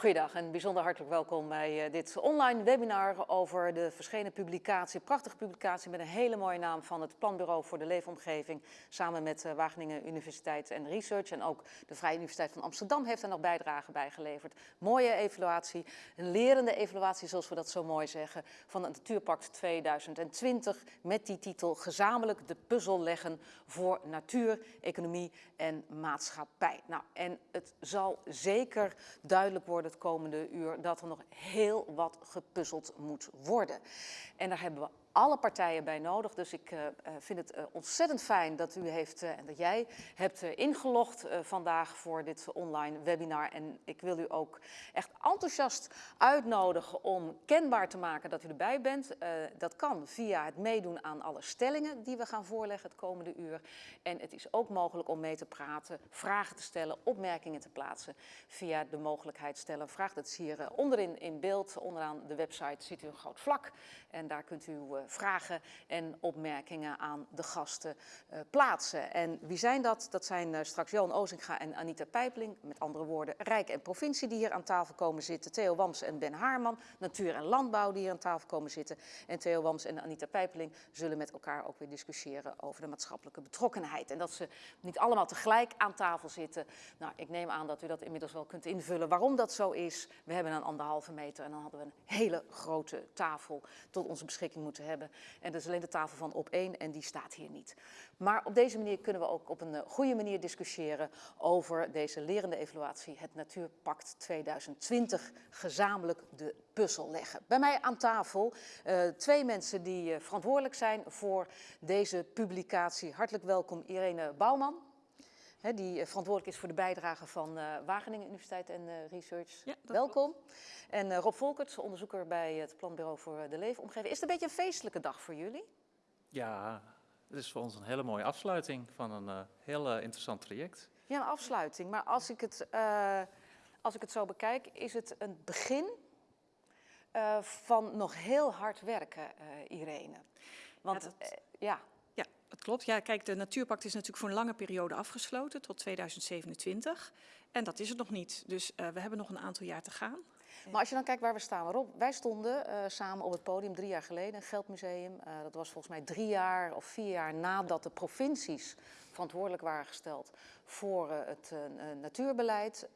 Goeiedag en bijzonder hartelijk welkom bij eh, dit online webinar over de verschenen publicatie, prachtige publicatie met een hele mooie naam van het Planbureau voor de Leefomgeving samen met uh, Wageningen Universiteit en Research en ook de Vrije Universiteit van Amsterdam heeft er nog bijdrage bij geleverd. Mooie evaluatie, een lerende evaluatie zoals we dat zo mooi zeggen van het Natuurpact 2020 met die titel gezamenlijk de puzzel leggen voor natuur, economie en maatschappij. Nou en het zal zeker duidelijk worden het komende uur dat er nog heel wat gepuzzeld moet worden. En daar hebben we alle partijen bij nodig. Dus ik uh, vind het uh, ontzettend fijn dat u heeft en dat jij hebt ingelogd vandaag voor dit online webinar. En ik wil u ook echt enthousiast uitnodigen om kenbaar te maken dat u erbij bent. dat kan via het meedoen aan alle stellingen die we gaan voorleggen het komende uur. En het is ook mogelijk om mee te praten, vragen te stellen, opmerkingen te plaatsen via de mogelijkheid stellen. Vraag dat is hier onderin in beeld. Onderaan de website ziet u een groot vlak en daar kunt u vragen en opmerkingen aan de gasten uh, plaatsen. En wie zijn dat? Dat zijn uh, straks Johan Ozinga en Anita Pijpeling. Met andere woorden, Rijk en Provincie die hier aan tafel komen zitten. Theo Wams en Ben Haarman. Natuur en Landbouw die hier aan tafel komen zitten. En Theo Wams en Anita Pijpeling zullen met elkaar ook weer discussiëren over de maatschappelijke betrokkenheid. En dat ze niet allemaal tegelijk aan tafel zitten. Nou, ik neem aan dat u dat inmiddels wel kunt invullen waarom dat zo is. We hebben een anderhalve meter en dan hadden we een hele grote tafel tot onze beschikking moeten hebben. En dat is alleen de tafel van op één en die staat hier niet. Maar op deze manier kunnen we ook op een eh, goede manier discussiëren over deze lerende evaluatie, het Natuurpact 2020, gezamenlijk de puzzel leggen. Bij mij aan tafel uh, twee mensen die uh, verantwoordelijk zijn voor deze publicatie. Hartelijk welkom Irene Bouwman. He, die verantwoordelijk is voor de bijdrage van uh, Wageningen Universiteit en uh, Research. Ja, Welkom. En uh, Rob Volkerts, onderzoeker bij het Planbureau voor de Leefomgeving. Is het een beetje een feestelijke dag voor jullie? Ja, het is voor ons een hele mooie afsluiting van een heel interessant traject. Ja, een afsluiting. Maar als ik het, als ik het zo bekijk, is het een begin van nog heel hard werken, Irene. Want ja, dat... ja klopt. Ja, kijk, de Natuurpact is natuurlijk voor een lange periode afgesloten, tot 2027. En dat is het nog niet. Dus uh, we hebben nog een aantal jaar te gaan. Maar als je dan kijkt waar we staan, Rob, wij stonden uh, samen op het podium drie jaar geleden, een Geldmuseum. Uh, dat was volgens mij drie jaar of vier jaar nadat de provincies verantwoordelijk waren gesteld voor uh, het natuurbeleid.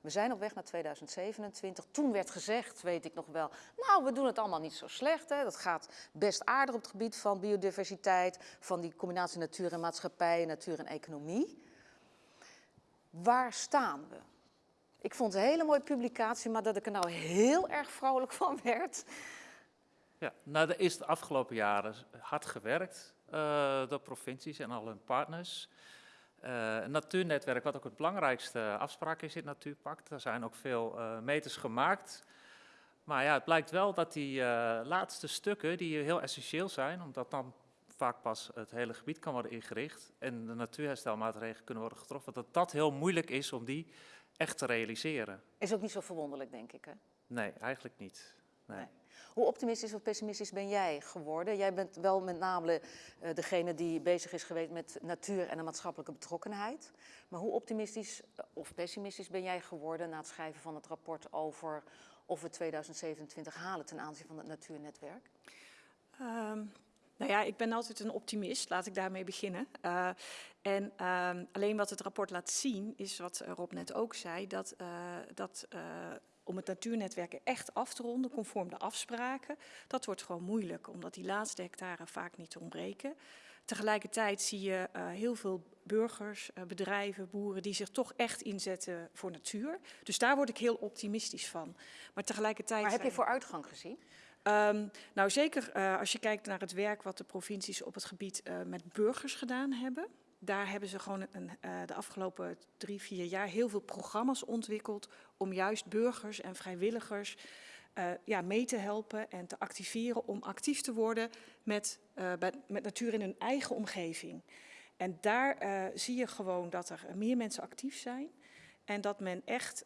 we zijn op weg naar 2027. Toen werd gezegd, weet ik nog wel, nou we doen het allemaal niet zo slecht. Hè. Dat gaat best aardig op het gebied van biodiversiteit, van die combinatie natuur en maatschappij, natuur en economie. Waar staan we? Ik vond het een hele mooie publicatie, maar dat ik er nou heel erg vrolijk van werd. Ja, nou, er is de afgelopen jaren hard gewerkt door provincies en al hun partners. Uh, een natuurnetwerk, wat ook het belangrijkste afspraak is in het Natuurpact. Er zijn ook veel uh, meters gemaakt. Maar ja, het blijkt wel dat die laatste stukken, die heel essentieel zijn, omdat dan vaak pas het hele gebied kan worden ingericht en de natuurherstelmaatregelen kunnen worden getroffen, dat dat heel moeilijk is om die echt te realiseren. Is ook niet zo verwonderlijk, denk ik, hè? Nee, eigenlijk niet. Nee. nee. Hoe optimistisch of pessimistisch ben jij geworden? Jij bent wel met name uh, degene die bezig is geweest met natuur en de maatschappelijke betrokkenheid. Maar hoe optimistisch of pessimistisch ben jij geworden na het schrijven van het rapport over of we 2027 halen ten aanzien van het natuurnetwerk? Um, nou ja, ik ben altijd een optimist, laat ik daarmee beginnen. Uh, en uh, alleen wat het rapport laat zien, is wat Rob net ook zei, dat, dat om het natuurnetwerk echt af te ronden, conform de afspraken, dat wordt gewoon moeilijk, omdat die laatste hectare vaak niet ontbreken. Tegelijkertijd zie je heel veel burgers, bedrijven, boeren die zich toch echt inzetten voor natuur. Dus daar word ik heel optimistisch van. Maar tegelijkertijd... Maar heb je vooruitgang gezien? Um, nou zeker uh, als je kijkt naar het werk wat de provincies op het gebied met burgers gedaan hebben. Daar hebben ze gewoon een, uh, de afgelopen drie, vier jaar heel veel programma's ontwikkeld om juist burgers en vrijwilligers ja, mee te helpen en te activeren om actief te worden met, bij, met natuur in hun eigen omgeving. En daar zie je gewoon dat er meer mensen actief zijn. En dat men echt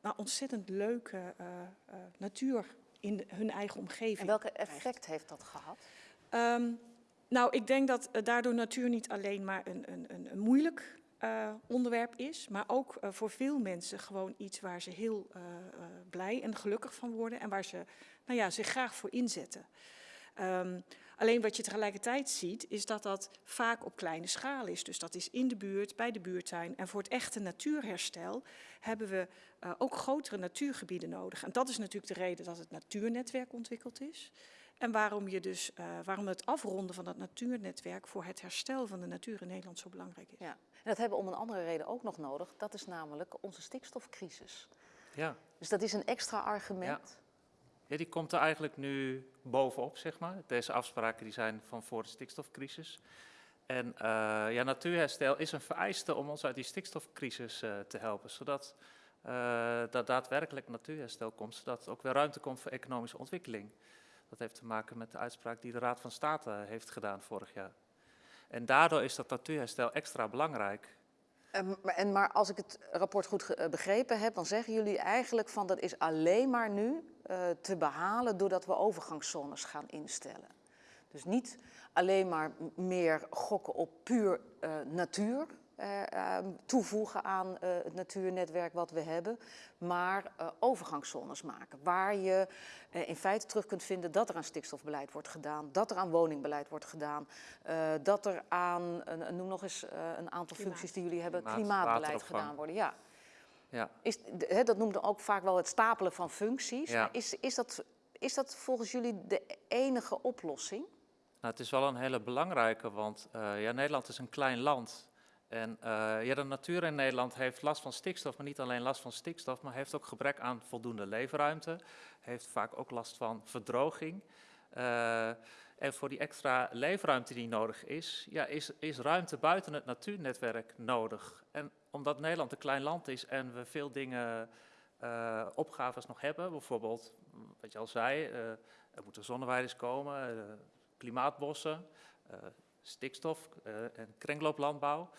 nou, ontzettend leuke natuur in hun eigen omgeving. En welke effect heeft dat gehad? Um, nou, ik denk dat uh, daardoor natuur niet alleen maar een, een, een, moeilijk eh, onderwerp is, maar ook eh, voor veel mensen gewoon iets waar ze heel eh, eh, blij en gelukkig van worden en waar ze nou ja, zich graag voor inzetten. Ehm, alleen wat je tegelijkertijd ziet, is dat dat vaak op kleine schaal is. Dus dat is in de buurt, bij de buurtuin. En voor het echte natuurherstel hebben we eh, ook grotere natuurgebieden nodig. En dat is natuurlijk de reden dat het natuurnetwerk ontwikkeld is. En waarom, je dus, eh, waarom het afronden van dat natuurnetwerk voor het herstel van de natuur in Nederland zo belangrijk is. Ja. En dat hebben we om een andere reden ook nog nodig. Dat is namelijk onze stikstofcrisis. Ja. Dus dat is een extra argument. ja, die komt er eigenlijk nu bovenop, zeg maar. Deze afspraken die zijn van voor de stikstofcrisis. En eh, ja, natuurherstel is een vereiste om ons uit die stikstofcrisis eh, te helpen, zodat uh, dat daadwerkelijk natuurherstel komt, zodat er ook weer ruimte komt voor economische ontwikkeling. Dat heeft te maken met de uitspraak die de Raad van State heeft gedaan vorig jaar. En daardoor is dat natuurherstel extra belangrijk. En, en, maar als ik het rapport goed begrepen heb, dan zeggen jullie eigenlijk van dat is alleen maar nu uh, te behalen doordat we overgangszones gaan instellen. Dus niet alleen maar meer gokken op puur uh, natuur, toevoegen aan het natuurnetwerk wat we hebben, maar overgangszones maken. Waar je in feite terug kunt vinden dat er aan stikstofbeleid wordt gedaan, dat er aan woningbeleid wordt gedaan, dat er aan, noem nog eens een aantal functies die jullie hebben, Klimaat, klimaatbeleid gedaan worden. Ja. Ja. Is, he, dat noemde ook vaak wel het stapelen van functies. Ja. Is, is, dat, is dat volgens jullie de enige oplossing? Nou, het is wel een hele belangrijke, want uh, ja, Nederland is een klein land. En uh, ja, de natuur in Nederland heeft last van stikstof, maar niet alleen last van stikstof, maar heeft ook gebrek aan voldoende leefruimte. Heeft vaak ook last van verdroging. Uh, en voor die extra leefruimte die nodig is, ja, is, is ruimte buiten het natuurnetwerk nodig. En omdat Nederland een klein land is en we veel dingen, uh, opgaves nog hebben, bijvoorbeeld, wat je al zei, er moeten zonneweiders komen, klimaatbossen, stikstof en kringlooplandbouw.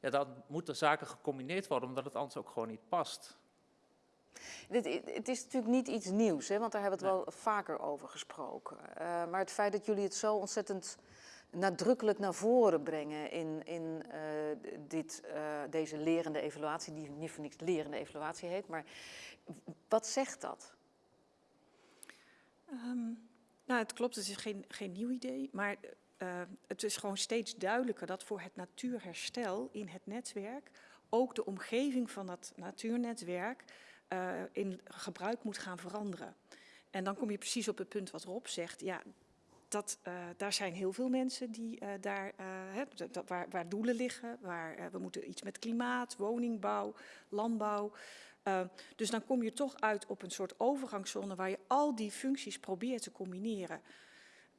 Ja, dan moeten zaken gecombineerd worden, omdat het anders ook gewoon niet past. Dit, het is natuurlijk niet iets nieuws, hè, want daar hebben we het nee. wel vaker over gesproken. Uh, maar het feit dat jullie het zo ontzettend nadrukkelijk naar voren brengen in, in uh, dit, uh, deze lerende evaluatie, die niet voor niks lerende evaluatie heet, maar wat zegt dat? Um, nou, het klopt, het is geen, geen nieuw idee, maar uh, het is gewoon steeds duidelijker dat voor het natuurherstel in het netwerk ook de omgeving van dat natuurnetwerk uh, in gebruik moet gaan veranderen. En dan kom je precies op het punt wat Rob zegt. Ja, dat, uh, daar zijn heel veel mensen die daar, dat, waar, waar, doelen liggen. Waar, we moeten iets met klimaat, woningbouw, landbouw. dus dan kom je toch uit op een soort overgangszone waar je al die functies probeert te combineren.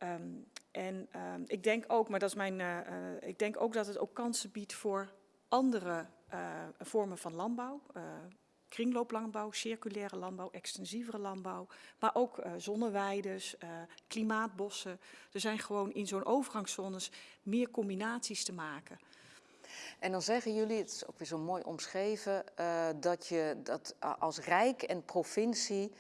Um, en um, ik denk ook, maar dat is mijn, ik denk ook dat het ook kansen biedt voor andere vormen van landbouw kringlooplandbouw, circulaire landbouw, extensievere landbouw, maar ook zonneweides, uh, klimaatbossen. Er zijn gewoon in zo'n overgangszones meer combinaties te maken. En dan zeggen jullie, het is ook weer zo mooi omschreven, dat je dat als Rijk en provincie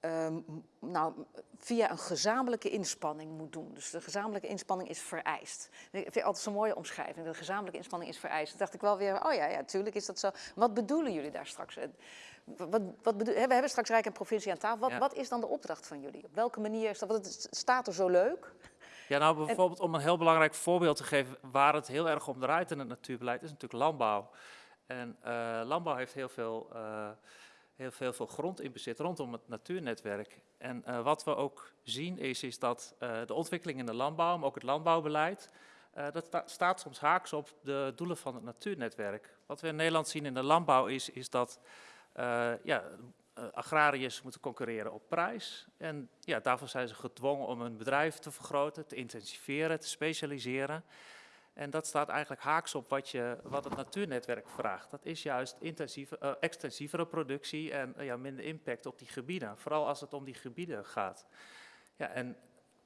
um, nou, via een gezamenlijke inspanning moet doen. Dus de gezamenlijke inspanning is vereist. Ik vind altijd zo'n mooie omschrijving, de gezamenlijke inspanning is vereist. Toen dacht ik wel weer, oh ja, ja, tuurlijk is dat zo. Wat bedoelen jullie daar straks? Wat, wat bedoel, we hebben straks Rijk en provincie aan tafel. Wat, ja. wat is dan de opdracht van jullie? Op welke manier is dat? Want het staat er zo leuk. Ja, nou bijvoorbeeld om een heel belangrijk voorbeeld te geven waar het heel erg om draait in het natuurbeleid, is natuurlijk landbouw. En uh, landbouw heeft heel veel... Uh, heel veel, grond in bezit rondom het natuurnetwerk. En uh, wat we ook zien is, is dat uh, de ontwikkeling in de landbouw, maar ook het landbouwbeleid, uh, dat sta staat soms haaks op de doelen van het natuurnetwerk. Wat we in Nederland zien in de landbouw is, is dat ja, agrariërs moeten concurreren op prijs. En ja, daarvoor zijn ze gedwongen om hun bedrijf te vergroten, te intensiveren, te specialiseren. En dat staat eigenlijk haaks op wat, je, wat het natuurnetwerk vraagt. Dat is juist intensieve, uh, extensievere productie en uh, ja, minder impact op die gebieden. Vooral als het om die gebieden gaat. Ja, en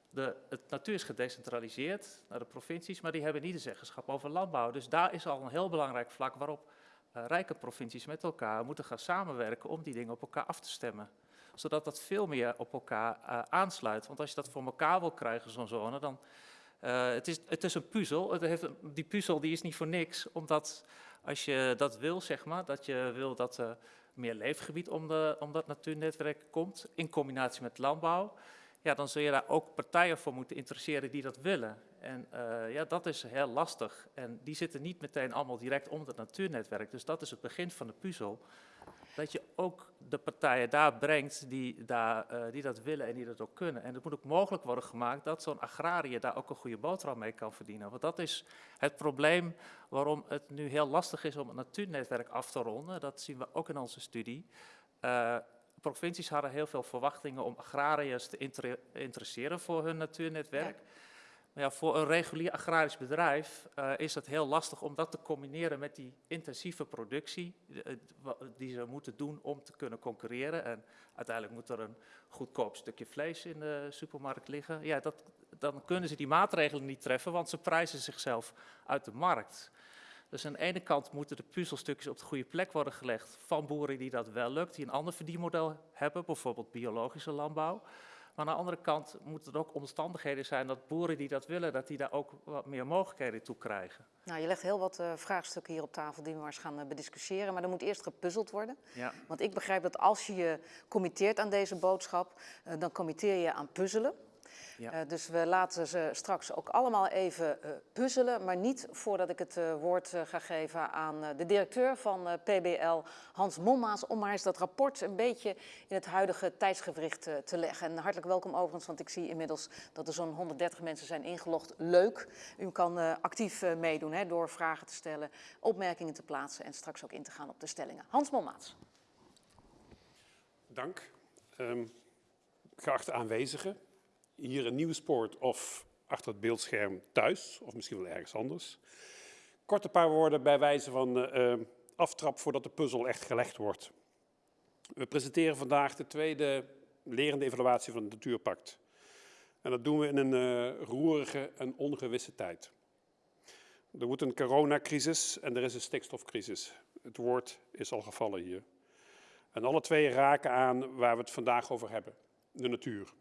de, het natuur is gedecentraliseerd naar de provincies, maar die hebben niet de zeggenschap over landbouw. Dus daar is al een heel belangrijk vlak waarop uh, rijke provincies met elkaar moeten gaan samenwerken om die dingen op elkaar af te stemmen. Zodat dat veel meer op elkaar aansluit. Want als je dat voor elkaar wil krijgen, zo'n zone, dan... Uh, het, is, het is een puzzel. Het heeft, die puzzel die is niet voor niks, omdat Als je dat wil, zeg maar, dat je wil dat er meer leefgebied om, de, om dat natuurnetwerk komt, in combinatie met landbouw, ja, dan zul je daar ook partijen voor moeten interesseren die dat willen. En uh, ja, dat is heel lastig. En die zitten niet meteen allemaal direct om het natuurnetwerk. Dus dat is het begin van de puzzel dat je ook de partijen daar brengt die, daar, uh, die dat willen en die dat ook kunnen. En het moet ook mogelijk worden gemaakt dat zo'n agrariër daar ook een goede boterham mee kan verdienen. Want dat is het probleem waarom het nu heel lastig is om het natuurnetwerk af te ronden. Dat zien we ook in onze studie. Uh, provincies hadden heel veel verwachtingen om agrariërs te inter interesseren voor hun natuurnetwerk. Maar ja, voor een regulier agrarisch bedrijf uh, is het heel lastig om dat te combineren met die intensieve productie uh, die ze moeten doen om te kunnen concurreren. En uiteindelijk moet er een goedkoop stukje vlees in de supermarkt liggen. Ja, dat, dan kunnen ze die maatregelen niet treffen, want ze prijzen zichzelf uit de markt. Dus aan de ene kant moeten de puzzelstukjes op de goede plek worden gelegd van boeren die dat wel lukt, die een ander verdienmodel hebben, bijvoorbeeld biologische landbouw. Maar aan de andere kant moeten er ook omstandigheden zijn dat boeren die dat willen, dat die daar ook wat meer mogelijkheden toe krijgen. Nou, je legt heel wat uh, vraagstukken hier op tafel die we maar eens gaan uh, bediscussiëren. Maar er moet eerst gepuzzeld worden. Ja. Want ik begrijp dat als je je committeert aan deze boodschap, uh, dan committeer je aan puzzelen. Ja. Uh, dus we laten ze straks ook allemaal even uh, puzzelen, maar niet voordat ik het uh, woord ga geven aan de directeur van PBL, Hans Mommaas, om maar eens dat rapport een beetje in het huidige tijdsgewricht te leggen. En hartelijk welkom overigens, want ik zie inmiddels dat er zo'n 130 mensen zijn ingelogd. Leuk, u kan actief meedoen hè, door vragen te stellen, opmerkingen te plaatsen en straks ook in te gaan op de stellingen. Hans Mommaas. Dank. Um, geachte aanwezigen hier in Nieuwspoort of achter het beeldscherm thuis, of misschien wel ergens anders. Kort een paar woorden bij wijze van uh, aftrap voordat de puzzel echt gelegd wordt. We presenteren vandaag de tweede lerende evaluatie van het Natuurpact. En dat doen we in een uh, roerige en ongewisse tijd. Er wordt een coronacrisis en er is een stikstofcrisis. Het woord is al gevallen hier. En alle twee raken aan waar we het vandaag over hebben, de natuur.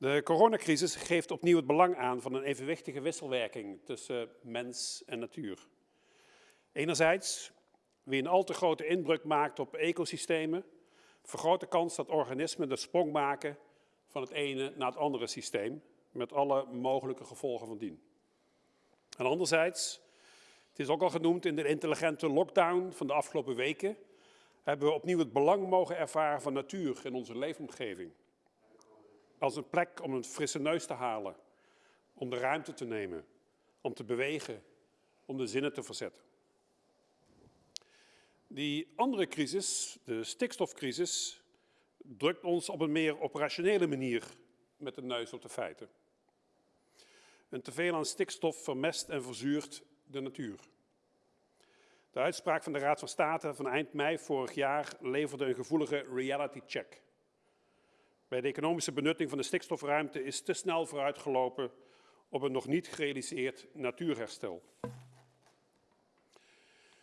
De coronacrisis geeft opnieuw het belang aan van een evenwichtige wisselwerking tussen mens en natuur. Enerzijds, wie een al te grote inbreuk maakt op ecosystemen, vergroot de kans dat organismen de sprong maken van het ene naar het andere systeem, met alle mogelijke gevolgen van dien. En anderzijds, het is ook al genoemd in de intelligente lockdown van de afgelopen weken, hebben we opnieuw het belang mogen ervaren van natuur in onze leefomgeving als een plek om een frisse neus te halen, om de ruimte te nemen, om te bewegen, om de zinnen te verzetten. Die andere crisis, de stikstofcrisis, drukt ons op een meer operationele manier met de neus op de feiten. Een teveel aan stikstof vermest en verzuurt de natuur. De uitspraak van de Raad van State van eind mei vorig jaar leverde een gevoelige reality check bij de economische benutting van de stikstofruimte is te snel vooruitgelopen op een nog niet gerealiseerd natuurherstel.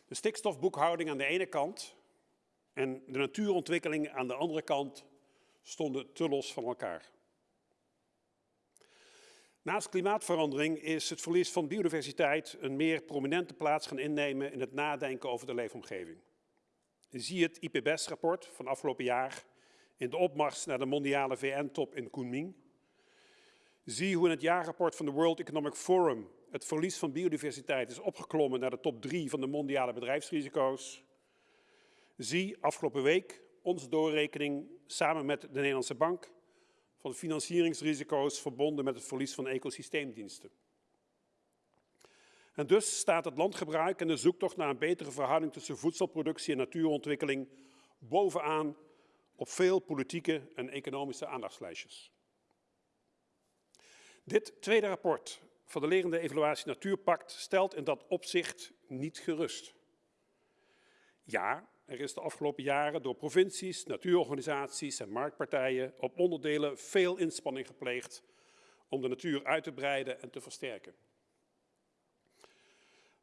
De stikstofboekhouding aan de ene kant en de natuurontwikkeling aan de andere kant stonden te los van elkaar. Naast klimaatverandering is het verlies van biodiversiteit een meer prominente plaats gaan innemen in het nadenken over de leefomgeving. Zie het IPBES-rapport van afgelopen jaar in de opmars naar de mondiale VN-top in Kunming. Zie hoe in het jaarrapport van de World Economic Forum het verlies van biodiversiteit is opgeklommen naar de top 3 van de mondiale bedrijfsrisico's. Zie afgelopen week onze doorrekening samen met de Nederlandse Bank van financieringsrisico's verbonden met het verlies van ecosysteemdiensten. En dus staat het landgebruik en de zoektocht naar een betere verhouding tussen voedselproductie en natuurontwikkeling bovenaan op veel politieke en economische aandachtslijstjes. Dit tweede rapport van de lerende evaluatie Natuurpact stelt in dat opzicht niet gerust. Ja, er is de afgelopen jaren door provincies, natuurorganisaties en marktpartijen op onderdelen veel inspanning gepleegd om de natuur uit te breiden en te versterken.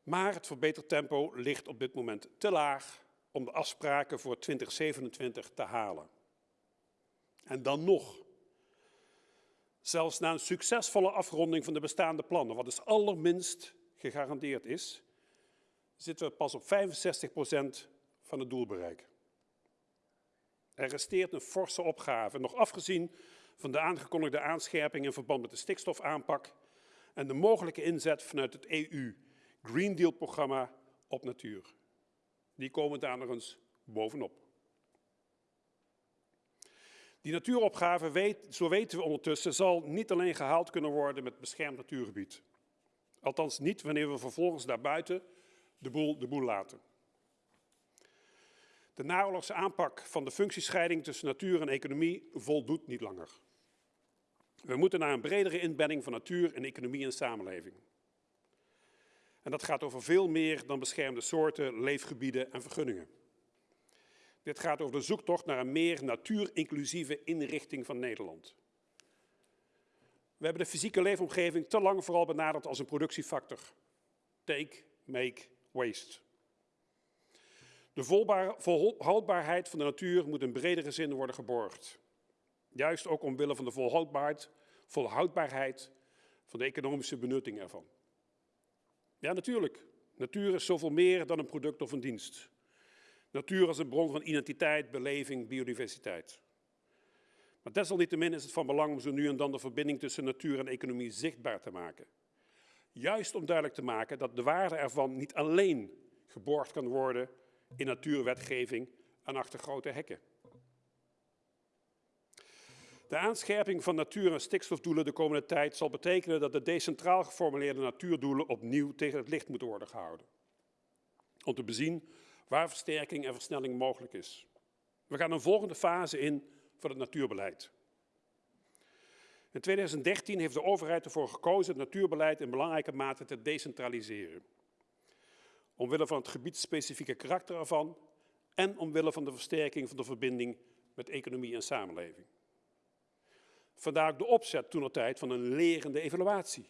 Maar het verbetertempo ligt op dit moment te laag om de afspraken voor 2027 te halen. En dan nog. Zelfs na een succesvolle afronding van de bestaande plannen, wat dus allerminst gegarandeerd is, zitten we pas op 65% van het doelbereik. Er resteert een forse opgave, nog afgezien van de aangekondigde aanscherping in verband met de stikstofaanpak en de mogelijke inzet vanuit het EU Green Deal-programma op natuur. Die komen daar nog eens bovenop. Die natuuropgave, weet, zo weten we ondertussen, zal niet alleen gehaald kunnen worden met beschermd natuurgebied. Althans niet wanneer we vervolgens daarbuiten de boel de boel laten. De naoorlogse aanpak van de functiescheiding tussen natuur en economie voldoet niet langer. We moeten naar een bredere inbedding van natuur en economie en samenleving. En dat gaat over veel meer dan beschermde soorten, leefgebieden en vergunningen. Dit gaat over de zoektocht naar een meer natuurinclusieve inrichting van Nederland. We hebben de fysieke leefomgeving te lang vooral benaderd als een productiefactor. Take, make, waste. De volhoudbaarheid van de natuur moet in bredere zin worden geborgd. Juist ook omwille van de volhoudbaarheid, volhoudbaarheid van de economische benutting ervan. Ja, natuurlijk. Natuur is zoveel meer dan een product of een dienst. Natuur als een bron van identiteit, beleving, biodiversiteit. Maar desalniettemin is het van belang om zo nu en dan de verbinding tussen natuur en economie zichtbaar te maken. Juist om duidelijk te maken dat de waarde ervan niet alleen geborgd kan worden in natuurwetgeving en achter grote hekken. De aanscherping van natuur- en stikstofdoelen de komende tijd zal betekenen dat de decentraal geformuleerde natuurdoelen opnieuw tegen het licht moeten worden gehouden. Om te bezien waar versterking en versnelling mogelijk is. We gaan een volgende fase in van het natuurbeleid. In 2013 heeft de overheid ervoor gekozen het natuurbeleid in belangrijke mate te decentraliseren. Omwille van het gebiedsspecifieke karakter ervan en omwille van de versterking van de verbinding met economie en samenleving. Vandaar ook de opzet toen tijd van een lerende evaluatie.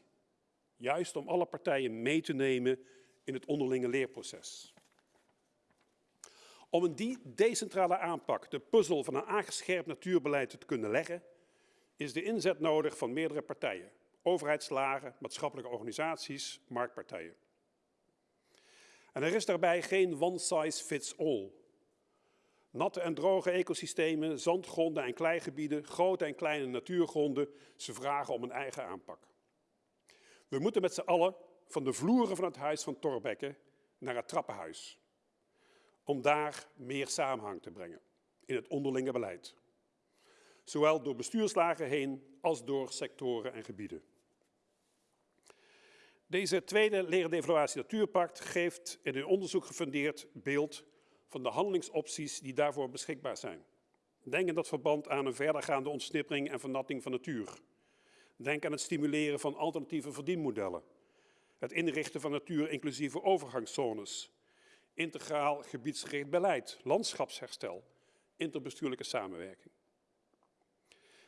Juist om alle partijen mee te nemen in het onderlinge leerproces. Om een die decentrale aanpak, de puzzel van een aangescherpt natuurbeleid te kunnen leggen, is de inzet nodig van meerdere partijen. Overheidslagen, maatschappelijke organisaties, marktpartijen. En er is daarbij geen one size fits all. Natte en droge ecosystemen, zandgronden en kleigebieden, grote en kleine natuurgronden, ze vragen om een eigen aanpak. We moeten met z'n allen van de vloeren van het huis van Torbekke naar het trappenhuis. Om daar meer samenhang te brengen in het onderlinge beleid. Zowel door bestuurslagen heen als door sectoren en gebieden. Deze tweede lerende evaluatie Natuurpact geeft in een onderzoek gefundeerd beeld van de handelingsopties die daarvoor beschikbaar zijn. Denk in dat verband aan een verdergaande ontsnippering en vernatting van natuur. Denk aan het stimuleren van alternatieve verdienmodellen. Het inrichten van natuur-inclusieve overgangszones. Integraal gebiedsgericht beleid, landschapsherstel, interbestuurlijke samenwerking.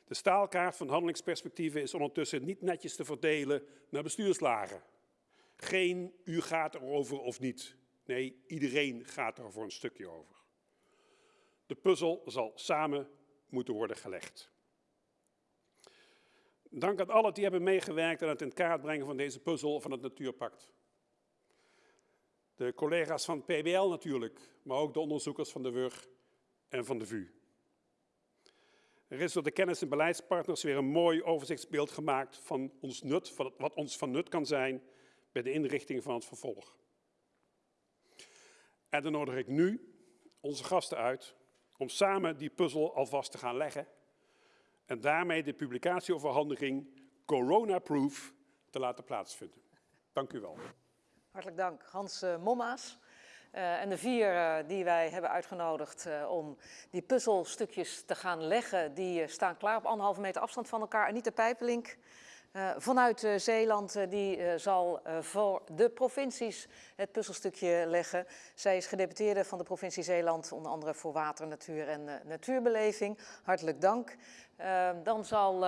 De staalkaart van handelingsperspectieven is ondertussen niet netjes te verdelen naar bestuurslagen. Geen u gaat erover of niet. Nee, iedereen gaat er voor een stukje over. De puzzel zal samen moeten worden gelegd. Dank aan allen die hebben meegewerkt aan het in kaart brengen van deze puzzel van het Natuurpact. De collega's van PBL natuurlijk, maar ook de onderzoekers van de WUR en van de VU. Er is door de kennis- en beleidspartners weer een mooi overzichtsbeeld gemaakt van ons nut, van wat ons van nut kan zijn bij de inrichting van het vervolg. En dan nodig ik nu onze gasten uit om samen die puzzel alvast te gaan leggen en daarmee de publicatieoverhandiging Corona-proof te laten plaatsvinden. Dank u wel. Hartelijk dank, Hans uh, Mommaas. Uh, en de vier uh, die wij hebben uitgenodigd om die puzzelstukjes te gaan leggen, die staan klaar op anderhalve meter afstand van elkaar. Anita Pijpelink, uh, vanuit uh, Zeeland uh, die zal voor de provincies het puzzelstukje leggen. Zij is gedeputeerde van de provincie Zeeland, onder andere voor water, natuur en natuurbeleving. Hartelijk dank. dan zal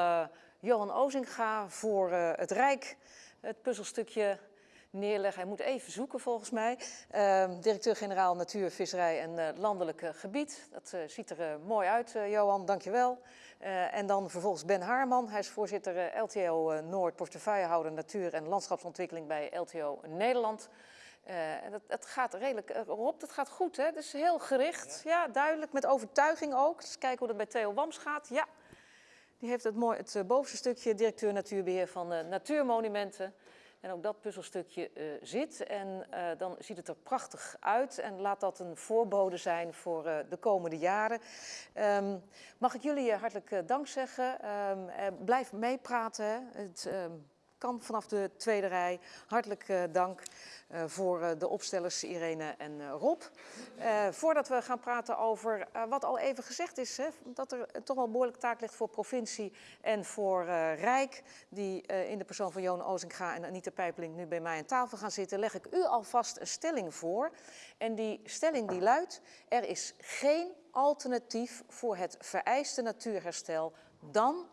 Johan Ozinga voor het Rijk het puzzelstukje neerleggen. Hij moet even zoeken volgens mij. Directeur-generaal Natuur, Visserij en Landelijk Gebied. Dat ziet er mooi uit, Johan. Dank je wel. Uh, en dan vervolgens Ben Haarman, hij is voorzitter uh, LTO uh, Noord, portefeuillehouder Natuur en Landschapsontwikkeling bij LTO Nederland. Eh, en dat, dat gaat redelijk, eh, Rob, dat gaat goed, hè? Dus heel gericht, ja. duidelijk, met overtuiging ook. Dus kijken hoe dat bij Theo Wams gaat. Ja, die heeft het, mooi, het eh, bovenste stukje, directeur natuurbeheer van eh, Natuurmonumenten. En ook dat puzzelstukje eh, zit. En eh, dan ziet het er prachtig uit. En laat dat een voorbode zijn voor eh, de komende jaren. Ehm, mag ik jullie hartelijk dank zeggen. Ehm, eh, blijf meepraten. Het ehm, kan vanaf de tweede rij. Hartelijk eh, dank eh, voor eh, de opstellers Irene en Rob. Voordat we gaan praten over wat al even gezegd is, hè, dat er toch wel behoorlijk taak ligt voor provincie en voor Rijk, die in de persoon van Joon Ozinga en Anita Pijpeling nu bij mij aan tafel gaan zitten, leg ik u alvast een stelling voor. En die stelling die luidt, er is geen alternatief voor het vereiste natuurherstel dan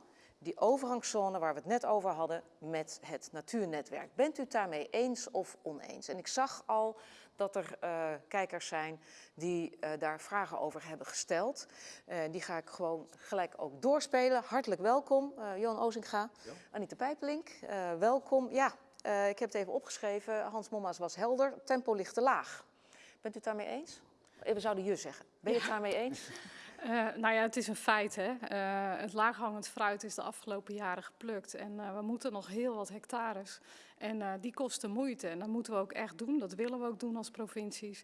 die overgangszone waar we het net over hadden met het natuurnetwerk. Bent u het daarmee eens of oneens? En ik zag al dat er eh, kijkers zijn die eh, daar vragen over hebben gesteld. Eh, die ga ik gewoon gelijk ook doorspelen. Hartelijk welkom, Johan Ozinga, Anita Pijpelink, welkom. Ja, ik heb het even opgeschreven. Hans Momma's was helder. Tempo ligt te laag. Bent u het daarmee eens? We zouden je zeggen. Ben je het daarmee eens? Eh, nou ja, het is een feit. Hè? Eh, het laaghangend fruit is de afgelopen jaren geplukt. En eh, we moeten nog heel wat hectares. En die kosten moeite. En dat moeten we ook echt doen. Dat willen we ook doen als provincies.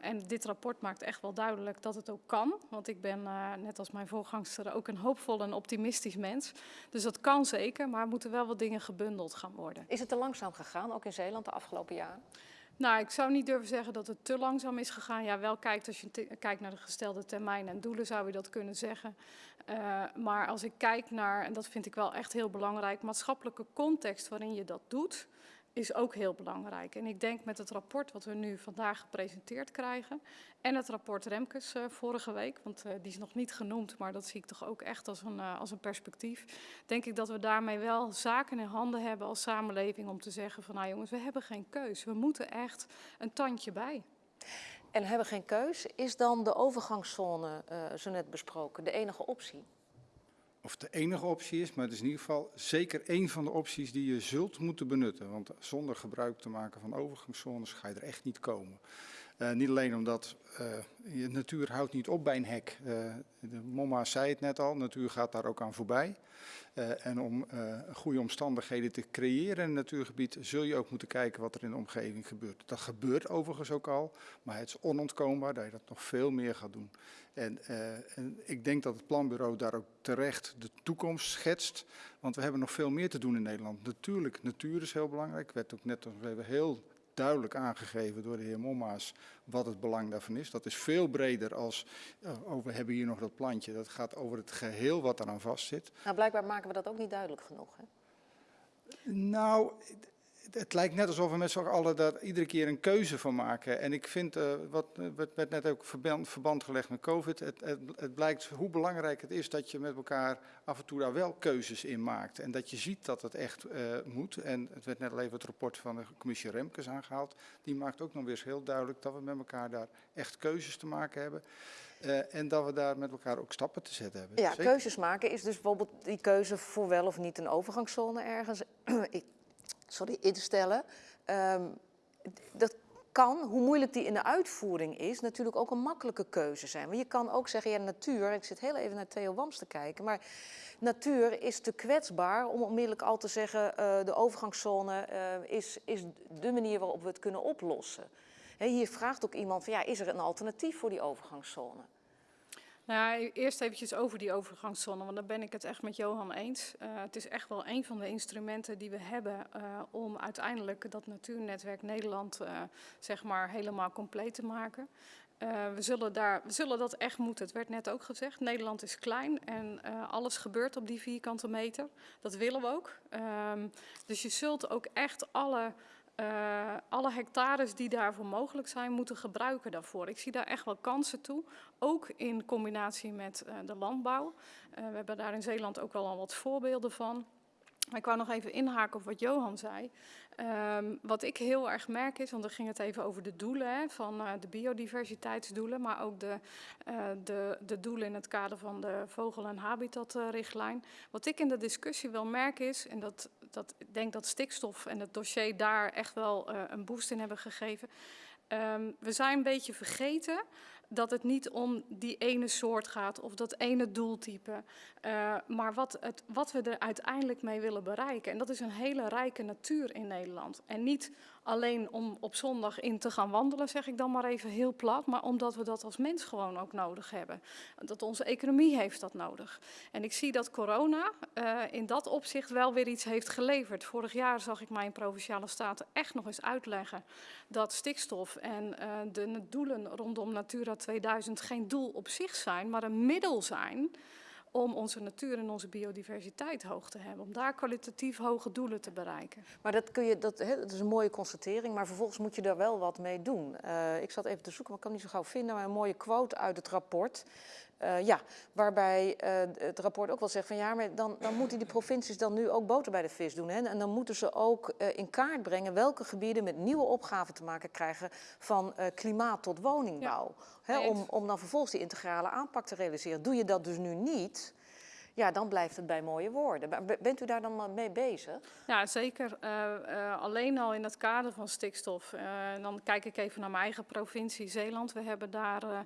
En dit rapport maakt echt wel duidelijk dat het ook kan. Want ik ben, net als mijn voorgangster, ook een hoopvol en optimistisch mens. Dus dat kan zeker. Maar er moeten wel wat dingen gebundeld gaan worden. Is het te langzaam gegaan, ook in Zeeland de afgelopen jaren? Nou, ik zou niet durven zeggen dat het te langzaam is gegaan. Ja, wel kijkt als je kijkt naar de gestelde termijnen en doelen, zou je dat kunnen zeggen. Eh, maar als ik kijk naar, en dat vind ik wel echt heel belangrijk, maatschappelijke context waarin je dat doet, is ook heel belangrijk. En ik denk met het rapport wat we nu vandaag gepresenteerd krijgen en het rapport Remkes eh, vorige week, want eh, die is nog niet genoemd, maar dat zie ik toch ook echt als een, eh, als een perspectief, denk ik dat we daarmee wel zaken in handen hebben als samenleving om te zeggen van nou jongens, we hebben geen keus. We moeten echt een tandje bij. En hebben geen keus. Is dan de overgangszone, zo net besproken, de enige optie? Of de enige optie is, maar het is in ieder geval zeker één van de opties die je zult moeten benutten. Want zonder gebruik te maken van overgangszones ga je er echt niet komen. Eh, niet alleen omdat je natuur houdt niet op bij een hek. Eh, de zei het net al, natuur gaat daar ook aan voorbij. En om goede omstandigheden te creëren in een natuurgebied zul je ook moeten kijken wat er in de omgeving gebeurt. Dat gebeurt overigens ook al, maar het is onontkoombaar dat je dat nog veel meer gaat doen. En, en ik denk dat het planbureau daar ook terecht de toekomst schetst, want we hebben nog veel meer te doen in Nederland. Natuurlijk, natuur is heel belangrijk. werd ook net nog even heel duidelijk aangegeven door de heer Mommaas wat het belang daarvan is. Dat is veel breder als, oh, we hebben hier nog dat plantje. Dat gaat over het geheel wat eraan vastzit. Nou, blijkbaar maken we dat ook niet duidelijk genoeg. Hè? Nou, het, lijkt net alsof we met z'n allen daar iedere keer een keuze van maken. En ik vind, eh, wat eh, werd, net ook verband, verband gelegd met COVID, het, het, het blijkt hoe belangrijk het is dat je met elkaar af en toe daar wel keuzes in maakt. En dat je ziet dat het echt eh, moet. En het werd net al even het rapport van de commissie Remkes aangehaald. Die maakt ook nog weer eens heel duidelijk dat we met elkaar daar echt keuzes te maken hebben. En dat we daar met elkaar ook stappen te zetten hebben. Ja, Zeker. keuzes maken is dus bijvoorbeeld die keuze voor wel of niet een overgangszone ergens sorry, instellen. Ehm, dat kan, hoe moeilijk die in de uitvoering is, natuurlijk ook een makkelijke keuze zijn. Want je kan ook zeggen, ja, natuur, ik zit heel even naar Theo Wams te kijken, maar natuur is te kwetsbaar om onmiddellijk al te zeggen, eh, de overgangszone eh, is, is de manier waarop we het kunnen oplossen. Hier vraagt ook iemand van, ja, is er een alternatief voor die overgangszone? Nou, ja, eerst eventjes over die overgangszone, want daar ben ik het echt met Johan eens. Eh, het is echt wel een van de instrumenten die we hebben eh, om uiteindelijk dat Natuurnetwerk Nederland eh, zeg maar helemaal compleet te maken. We, zullen daar, we zullen dat echt moeten. Het werd net ook gezegd, Nederland is klein en alles gebeurt op die vierkante meter. Dat willen we ook. Ehm, dus je zult ook echt alle eh, alle hectares die daarvoor mogelijk zijn, moeten gebruiken daarvoor. Ik zie daar echt wel kansen toe, ook in combinatie met eh, de landbouw. Eh, we hebben daar in Zeeland ook wel al wat voorbeelden van. Ik wou nog even inhaken op wat Johan zei. Ehm, wat ik heel erg merk is, want dan ging het even over de doelen van de biodiversiteitsdoelen, maar ook de, de, de doelen in het kader van de vogel- en habitatrichtlijn. Wat ik in de discussie wel merk is, en dat, dat, ik denk dat stikstof en het dossier daar echt wel eh, een boost in hebben gegeven. Ehm, we zijn een beetje vergeten dat het niet om die ene soort gaat of dat ene doeltype, uh, maar wat, het, wat we er uiteindelijk mee willen bereiken. En dat is een hele rijke natuur in Nederland. En niet alleen om op zondag in te gaan wandelen, zeg ik dan maar even heel plat, maar omdat we dat als mens gewoon ook nodig hebben. Dat onze economie heeft dat nodig. En ik zie dat corona uh, in dat opzicht wel weer iets heeft geleverd. Vorig jaar zag ik mijn Provinciale Staten echt nog eens uitleggen dat stikstof en uh, de doelen rondom Natura 2000 geen doel op zich zijn, maar een middel zijn om onze natuur en onze biodiversiteit hoog te hebben. Om daar kwalitatief hoge doelen te bereiken. Maar dat, kun je, dat, hè, dat is een mooie constatering, maar vervolgens moet je daar wel wat mee doen. Uh, ik zat even te zoeken, maar ik kan niet zo gauw vinden, maar een mooie quote uit het rapport. Uh, ja, waarbij uh, het rapport ook wel zegt van ja, maar dan, dan moeten die provincies dan nu ook boter bij de vis doen. Hè? En dan moeten ze ook uh, in kaart brengen welke gebieden met nieuwe opgaven te maken krijgen van klimaat tot woningbouw. Ja, hè? Om, om dan vervolgens die integrale aanpak te realiseren. Doe je dat dus nu niet, ja, dan blijft het bij mooie woorden. Bent u daar dan mee bezig? Ja, zeker. Uh, uh, alleen al in het kader van stikstof. Dan kijk ik even naar mijn eigen provincie Zeeland. We hebben daar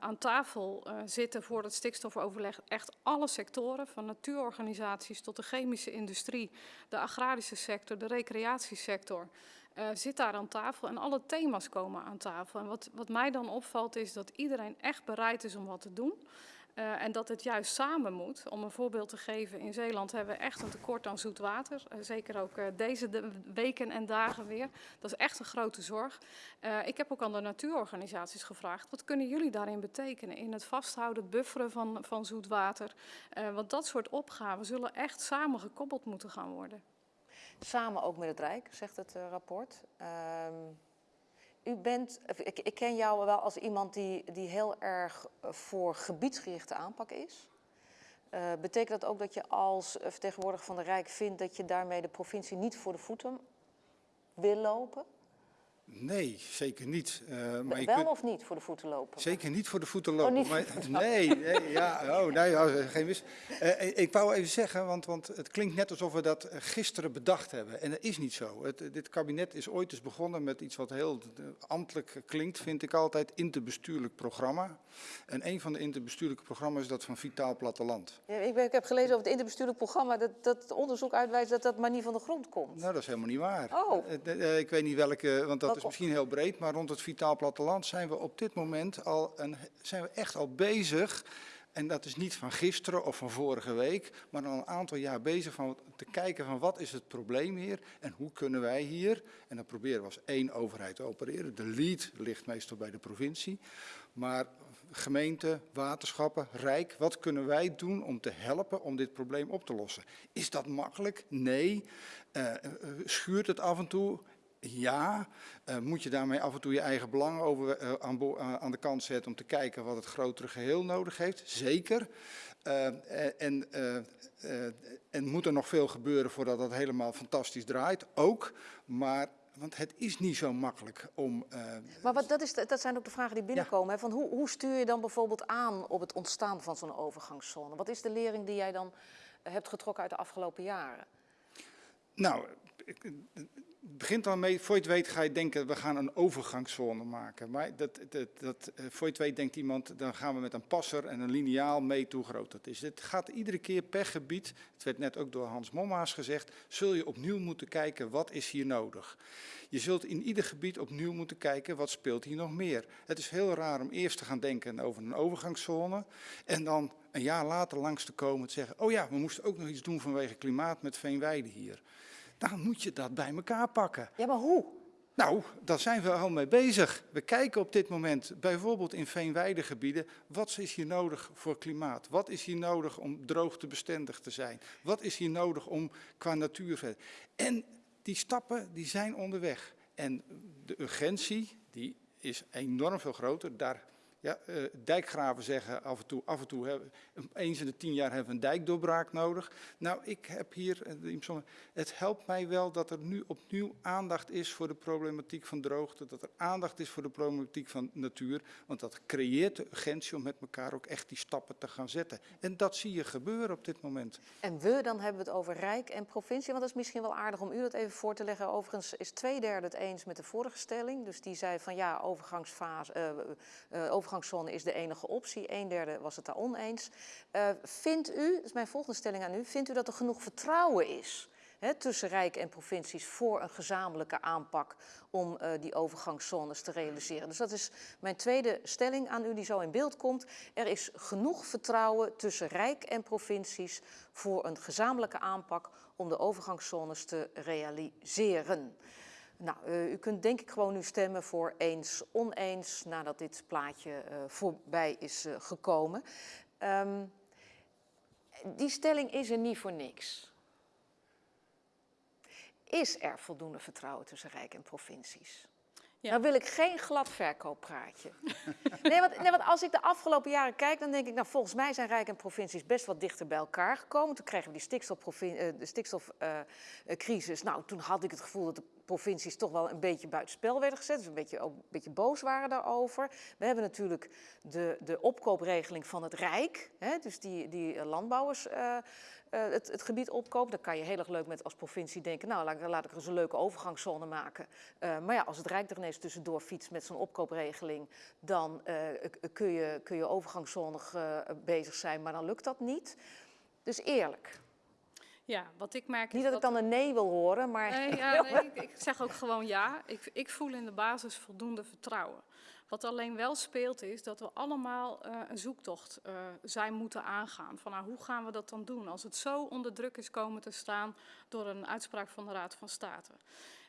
aan tafel zitten voor het stikstofoverleg echt alle sectoren, van natuurorganisaties tot de chemische industrie, de agrarische sector, de recreatiesector. Uh, zit daar aan tafel en alle thema's komen aan tafel. En wat, wat mij dan opvalt is dat iedereen echt bereid is om wat te doen. Uh, en dat het juist samen moet. Om een voorbeeld te geven, in Zeeland hebben we echt een tekort aan zoet water. Uh, zeker ook uh, deze de weken en dagen weer. Dat is echt een grote zorg. ik heb ook aan de natuurorganisaties gevraagd, wat kunnen jullie daarin betekenen? In het vasthouden, het bufferen van, van zoet water. want dat soort opgaven zullen echt samen gekoppeld moeten gaan worden. Samen ook met het Rijk, zegt het rapport. U bent, ik, ik, ken jou wel als iemand die, die heel erg voor gebiedsgerichte aanpak is. Uh, betekent dat ook dat je als vertegenwoordiger van de Rijk vindt dat je daarmee de provincie niet voor de voeten wil lopen? Nee, zeker niet. Uh, maar wel kunt... of niet voor de voeten lopen? Zeker niet voor de voeten lopen. Oh, maar, nee, nee, ja, oh, nee, ja, geen mis. Uh, ik wou even zeggen, want, want het klinkt net alsof we dat gisteren bedacht hebben. En dat is niet zo. Het, dit kabinet is ooit eens begonnen met iets wat heel ambtelijk klinkt, vind ik altijd, interbestuurlijk programma. En een van de interbestuurlijke programma's is dat van Vitaal Platteland. Ja, ik, ben, ik, heb gelezen over het interbestuurlijk programma dat, dat onderzoek uitwijst dat dat maar niet van de grond komt. Nou, dat is helemaal niet waar. Oh. Uh, ik weet niet welke, want dat dat is misschien heel breed, maar rond het vitaal platteland zijn we op dit moment al een, zijn we echt al bezig. En dat is niet van gisteren of van vorige week, maar al een aantal jaar bezig van te kijken van wat is het probleem hier en hoe kunnen wij hier, en dan proberen we als één overheid te opereren. De lead ligt meestal bij de provincie, maar gemeente, waterschappen, Rijk, wat kunnen wij doen om te helpen om dit probleem op te lossen? Is dat makkelijk? Nee. Uh, schuurt het af en toe? Ja, uh, moet je daarmee af en toe je eigen belang over, uh, aan, uh, aan, de kant zetten om te kijken wat het grotere geheel nodig heeft? Zeker. en, en moet er nog veel gebeuren voordat dat helemaal fantastisch draait? Ook. Maar want het is niet zo makkelijk om. Uh, maar wat, dat, is, dat zijn ook de vragen die binnenkomen. Ja. Hè? Van hoe, hoe, stuur je dan bijvoorbeeld aan op het ontstaan van zo'n overgangszone? Wat is de lering die jij dan hebt getrokken uit de afgelopen jaren? Nou, het begint al mee, voor je weet ga je denken, we gaan een overgangszone maken. Maar dat, dat, dat, voor je het weet denkt iemand, dan gaan we met een passer en een lineaal mee hoe groot dat is. Het gaat iedere keer per gebied, het werd net ook door Hans Mommaas gezegd, zul je opnieuw moeten kijken, wat is hier nodig? Je zult in ieder gebied opnieuw moeten kijken, wat speelt hier nog meer? Het is heel raar om eerst te gaan denken over een overgangszone en dan een jaar later langs te komen te zeggen, oh ja, we moesten ook nog iets doen vanwege klimaat met veenweide hier dan moet je dat bij elkaar pakken. Ja, maar hoe? Nou, daar zijn we al mee bezig. We kijken op dit moment bijvoorbeeld in veenweidegebieden, wat is hier nodig voor klimaat? Wat is hier nodig om droogtebestendig te zijn? Wat is hier nodig om qua natuur En die stappen die zijn onderweg. En de urgentie die is enorm veel groter. Daar Ja, eh, dijkgraven zeggen af en toe, af en toe hebben, eens in de tien jaar hebben we een dijkdoorbraak nodig. Nou, ik heb hier, eh, het helpt mij wel dat er nu opnieuw aandacht is voor de problematiek van droogte, dat er aandacht is voor de problematiek van natuur, want dat creëert de urgentie om met elkaar ook echt die stappen te gaan zetten. En dat zie je gebeuren op dit moment. En we, dan hebben we het over Rijk en provincie. Want dat is misschien wel aardig om u dat even voor te leggen. Overigens is twee derde het eens met de vorige stelling. Dus die zei van ja, overgangsfase, eh, eh, is de enige optie. Een derde was het daar oneens. Eh, vindt u, dat is mijn volgende stelling aan u, vindt u dat er genoeg vertrouwen is hè, tussen Rijk en provincies voor een gezamenlijke aanpak om eh, die overgangszones te realiseren? Dus dat is mijn tweede stelling aan u die zo in beeld komt. Er is genoeg vertrouwen tussen Rijk en provincies voor een gezamenlijke aanpak om de overgangszones te realiseren. Nou, eh, u kunt denk ik gewoon nu stemmen voor eens, oneens, nadat dit plaatje eh, voorbij is eh, gekomen. Ehm, die stelling is er niet voor niks. Is er voldoende vertrouwen tussen Rijk en provincies? Ja. Nou wil ik geen glad verkooppraatje. nee, want, nee, want als ik de afgelopen jaren kijk, dan denk ik, nou volgens mij zijn Rijk en provincies best wat dichter bij elkaar gekomen. Toen kregen we die eh, stikstofcrisis. nou, toen had ik het gevoel dat de provincies toch wel een beetje buitenspel werden gezet. Dus een beetje, ook een beetje boos waren daarover. We hebben natuurlijk de, de opkoopregeling van het Rijk. Hè, dus die, die landbouwers eh, eh, het, het gebied opkoopt. Dan kan je heel erg leuk met als provincie denken, nou laat, ik- laat ik er eens een leuke overgangszone maken. Eh, maar ja, als het Rijk er ineens tussendoor fietst met zo'n opkoopregeling, dan eh, kun, je, kun je overgangszonig bezig zijn, maar dan lukt dat niet. Dus eerlijk. Ja, wat ik merk Niet is dat ik dan een nee wil horen, maar Nee, ja, nee, ik, ik zeg ook gewoon ja. Ik, ik voel in de basis voldoende vertrouwen. Wat alleen wel speelt is dat we allemaal eh, een zoektocht eh, zijn moeten aangaan. Van nou, hoe gaan we dat dan doen als het zo onder druk is komen te staan door een uitspraak van de Raad van State.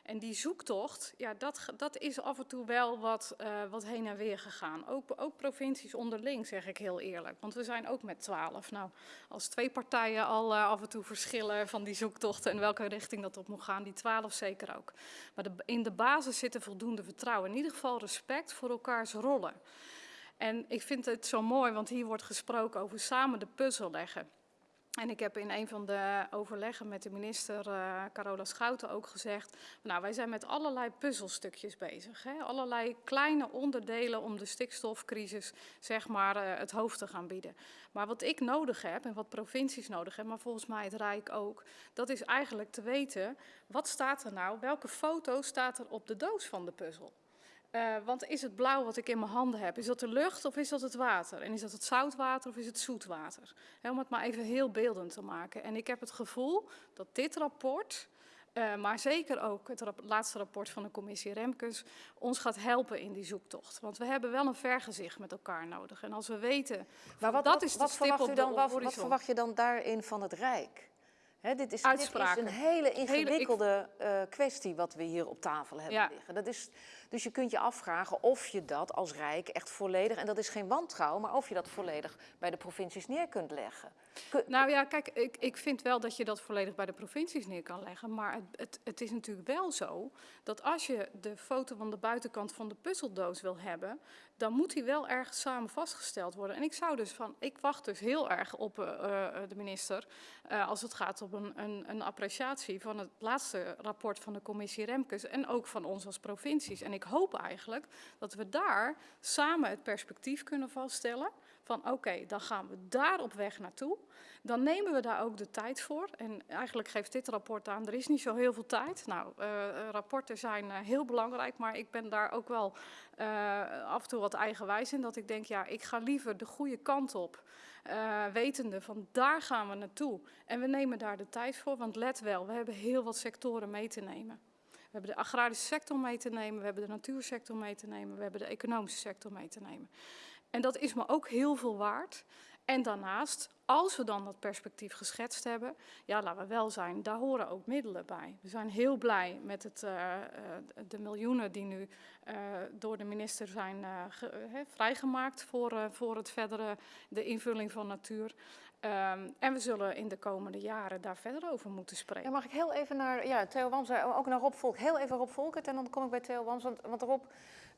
En die zoektocht, ja, dat, dat is af en toe wel wat, eh, wat heen en weer gegaan. Ook, ook provincies onderling, zeg ik heel eerlijk. Want we zijn ook met twaalf. Nou, als twee partijen al eh, af en toe verschillen van die zoektochten en welke richting dat op moet gaan, die twaalf zeker ook. Maar de, in de basis zit voldoende vertrouwen. In ieder geval respect voor elkaars rollen. En ik vind het zo mooi, want hier wordt gesproken over samen de puzzel leggen. En ik heb in een van de overleggen met de minister eh, Carola Schouten ook gezegd, nou wij zijn met allerlei puzzelstukjes bezig. Hè? Allerlei kleine onderdelen om de stikstofcrisis zeg maar eh, het hoofd te gaan bieden. Maar wat ik nodig heb en wat provincies nodig hebben, maar volgens mij het Rijk ook, dat is eigenlijk te weten, wat staat er nou, welke foto staat er op de doos van de puzzel? Eh, want is het blauw wat ik in mijn handen heb, is dat de lucht of is dat het water? En is dat het zoutwater of is het zoetwater? Om het maar even heel beeldend te maken. En ik heb het gevoel dat dit rapport, eh, maar zeker ook het rap- laatste rapport van de commissie Remkes, ons gaat helpen in die zoektocht. Want we hebben wel een vergezicht met elkaar nodig. En als we weten, Maar wat, dat wat, is de wat, verwacht op u dan, wat, wat horizon. verwacht je dan daarin van het Rijk? Hè, dit, is, dit is een hele ik- ingewikkelde eh, kwestie wat we hier op tafel hebben Ja. liggen. Dat is, dus je kunt je afvragen of je dat als Rijk echt volledig, en dat is geen wantrouwen, maar of je dat volledig bij de provincies neer kunt leggen. Nou ja, kijk, ik, ik vind wel dat je dat volledig bij de provincies neer kan leggen. Maar het, het, het is natuurlijk wel zo dat als je de foto van de buitenkant van de puzzeldoos wil hebben, dan moet die wel ergens samen vastgesteld worden. En ik zou dus van, ik wacht dus heel erg op eh, eh, de minister eh, als het gaat om een, een, een appreciatie van het laatste rapport van de commissie Remkes en ook van ons als provincies. Ik hoop eigenlijk dat we daar samen het perspectief kunnen vaststellen van oké, dan gaan we daar op weg naartoe. Dan nemen we daar ook de tijd voor. En eigenlijk geeft dit rapport aan, er is niet zo heel veel tijd. Nou, eh, eh, rapporten zijn eh, heel belangrijk, maar ik ben daar ook wel af en toe wat eigenwijs in. Dat ik denk, ja, ik ga liever de goede kant op. wetende van daar gaan we naartoe. En we nemen daar de tijd voor, want let wel, we hebben heel wat sectoren mee te nemen. We hebben de agrarische sector mee te nemen, we hebben de natuursector mee te nemen, we hebben de economische sector mee te nemen. En dat is me ook heel veel waard. En daarnaast, als we dan dat perspectief geschetst hebben, ja, laten we wel zijn, daar horen ook middelen bij. We zijn heel blij met het, eh, eh, de miljoenen die nu eh, door de minister zijn vrijgemaakt voor, voor het verdere, de invulling van natuur. Ehm, en we zullen in de komende jaren daar verder over moeten spreken. Mag ik heel even naar ja, Theo Wams, ook naar Rob Volk, heel even Rob Volkert en dan kom ik bij Theo Wams. Want, want Rob,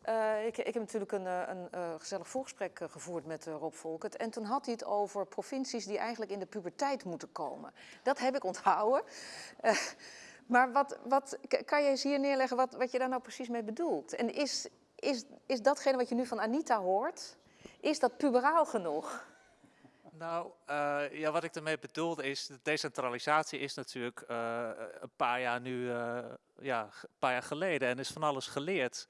Eh, ik, ik heb natuurlijk een, eh, een eh, gezellig voorgesprek eh, gevoerd met eh, Rob Volkert. En toen had hij het over provincies die eigenlijk in de puberteit moeten komen. Dat heb ik onthouden. Eh, maar wat, wat, kan je eens hier neerleggen wat, wat je daar nou precies mee bedoelt? En is, is, is datgene wat je nu van Anita hoort, is dat puberaal genoeg? Nou, eh, ja, wat ik ermee bedoelde is, de decentralisatie is natuurlijk eh, een paar jaar nu, eh, ja, een paar jaar geleden en is van alles geleerd.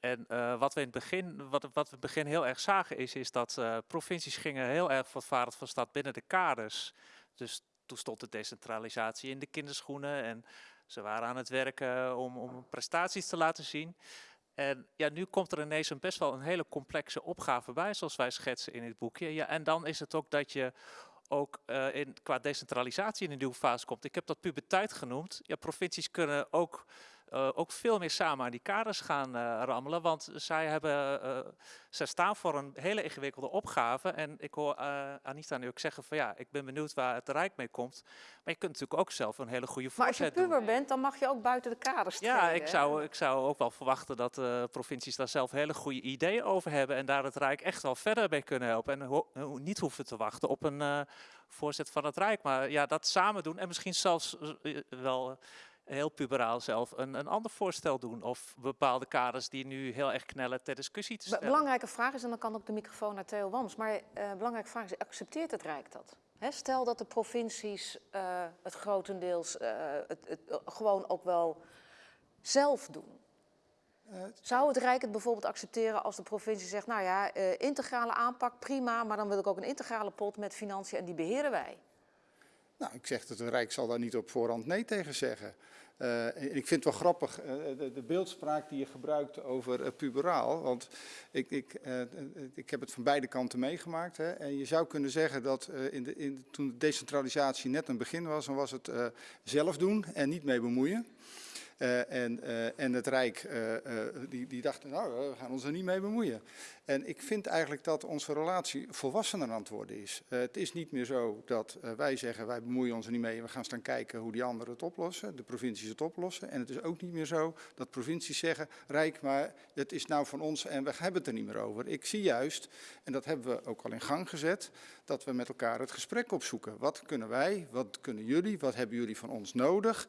En wat we in het begin, wat, wat we in het begin heel erg zagen is, is dat provincies gingen heel erg voortvarend van stad binnen de kaders. Dus toen stond de decentralisatie in de kinderschoenen en ze waren aan het werken om, om prestaties te laten zien. En ja, nu komt er ineens een best wel een hele complexe opgave bij, zoals wij schetsen in het boekje. Ja, en dan is het ook dat je ook eh, in, qua decentralisatie in een nieuwe fase komt. Ik heb dat puberteit genoemd. Ja, provincies kunnen ook, eh, ook veel meer samen aan die kaders gaan eh, rammelen, want zij, hebben, eh, zij staan voor een hele ingewikkelde opgave. En ik hoor Anita nu ook zeggen van ja, ik ben benieuwd waar het Rijk mee komt. Maar je kunt natuurlijk ook zelf een hele goede Maar als je voorzet doen. puber bent, dan mag je ook buiten de kaders Ja, treden, ik hè? zou, ik zou ook wel verwachten dat provincies daar zelf hele goede ideeën over hebben en daar het Rijk echt wel verder mee kunnen helpen. En ho- niet hoeven te wachten op een voorzet van het Rijk. Maar ja, dat samen doen en misschien zelfs wel heel puberaal zelf een, een ander voorstel doen. Of bepaalde kaders die nu heel erg knellen ter discussie te Be- stellen. Belangrijke vraag is, en dan kan ook de microfoon naar Theo Wams, maar eh belangrijke vraag is, accepteert het Rijk dat? Hè, stel dat de provincies eh, het grotendeels eh, het, het, gewoon ook wel zelf doen. Zou het Rijk het bijvoorbeeld accepteren als de provincie zegt, nou ja, eh, integrale aanpak, prima, maar dan wil ik ook een integrale pot met financiën en die beheren wij? Nou, ik zeg dat het Rijk zal daar niet op voorhand nee tegen zeggen. Eh, ik vind het wel grappig, eh, de, beeldspraak die je gebruikt over eh, puberaal. Want ik, ik, ik heb het van beide kanten meegemaakt. Hè, en je zou kunnen zeggen dat in de, in, toen de decentralisatie net een begin was, dan was het zelf doen en niet mee bemoeien. Eh, en, eh, en het Rijk, eh, die, die dachten, nou, we gaan ons er niet mee bemoeien. En ik vind eigenlijk dat onze relatie volwassener aan het worden is. Het is niet meer zo dat wij zeggen, wij bemoeien ons er niet mee. We gaan staan kijken hoe die anderen het oplossen, de provincies het oplossen. En het is ook niet meer zo dat provincies zeggen, Rijk, maar het is nou van ons en we hebben het er niet meer over. Ik zie juist, en dat hebben we ook al in gang gezet, dat we met elkaar het gesprek opzoeken. Wat kunnen wij, wat kunnen jullie, wat hebben jullie van ons nodig?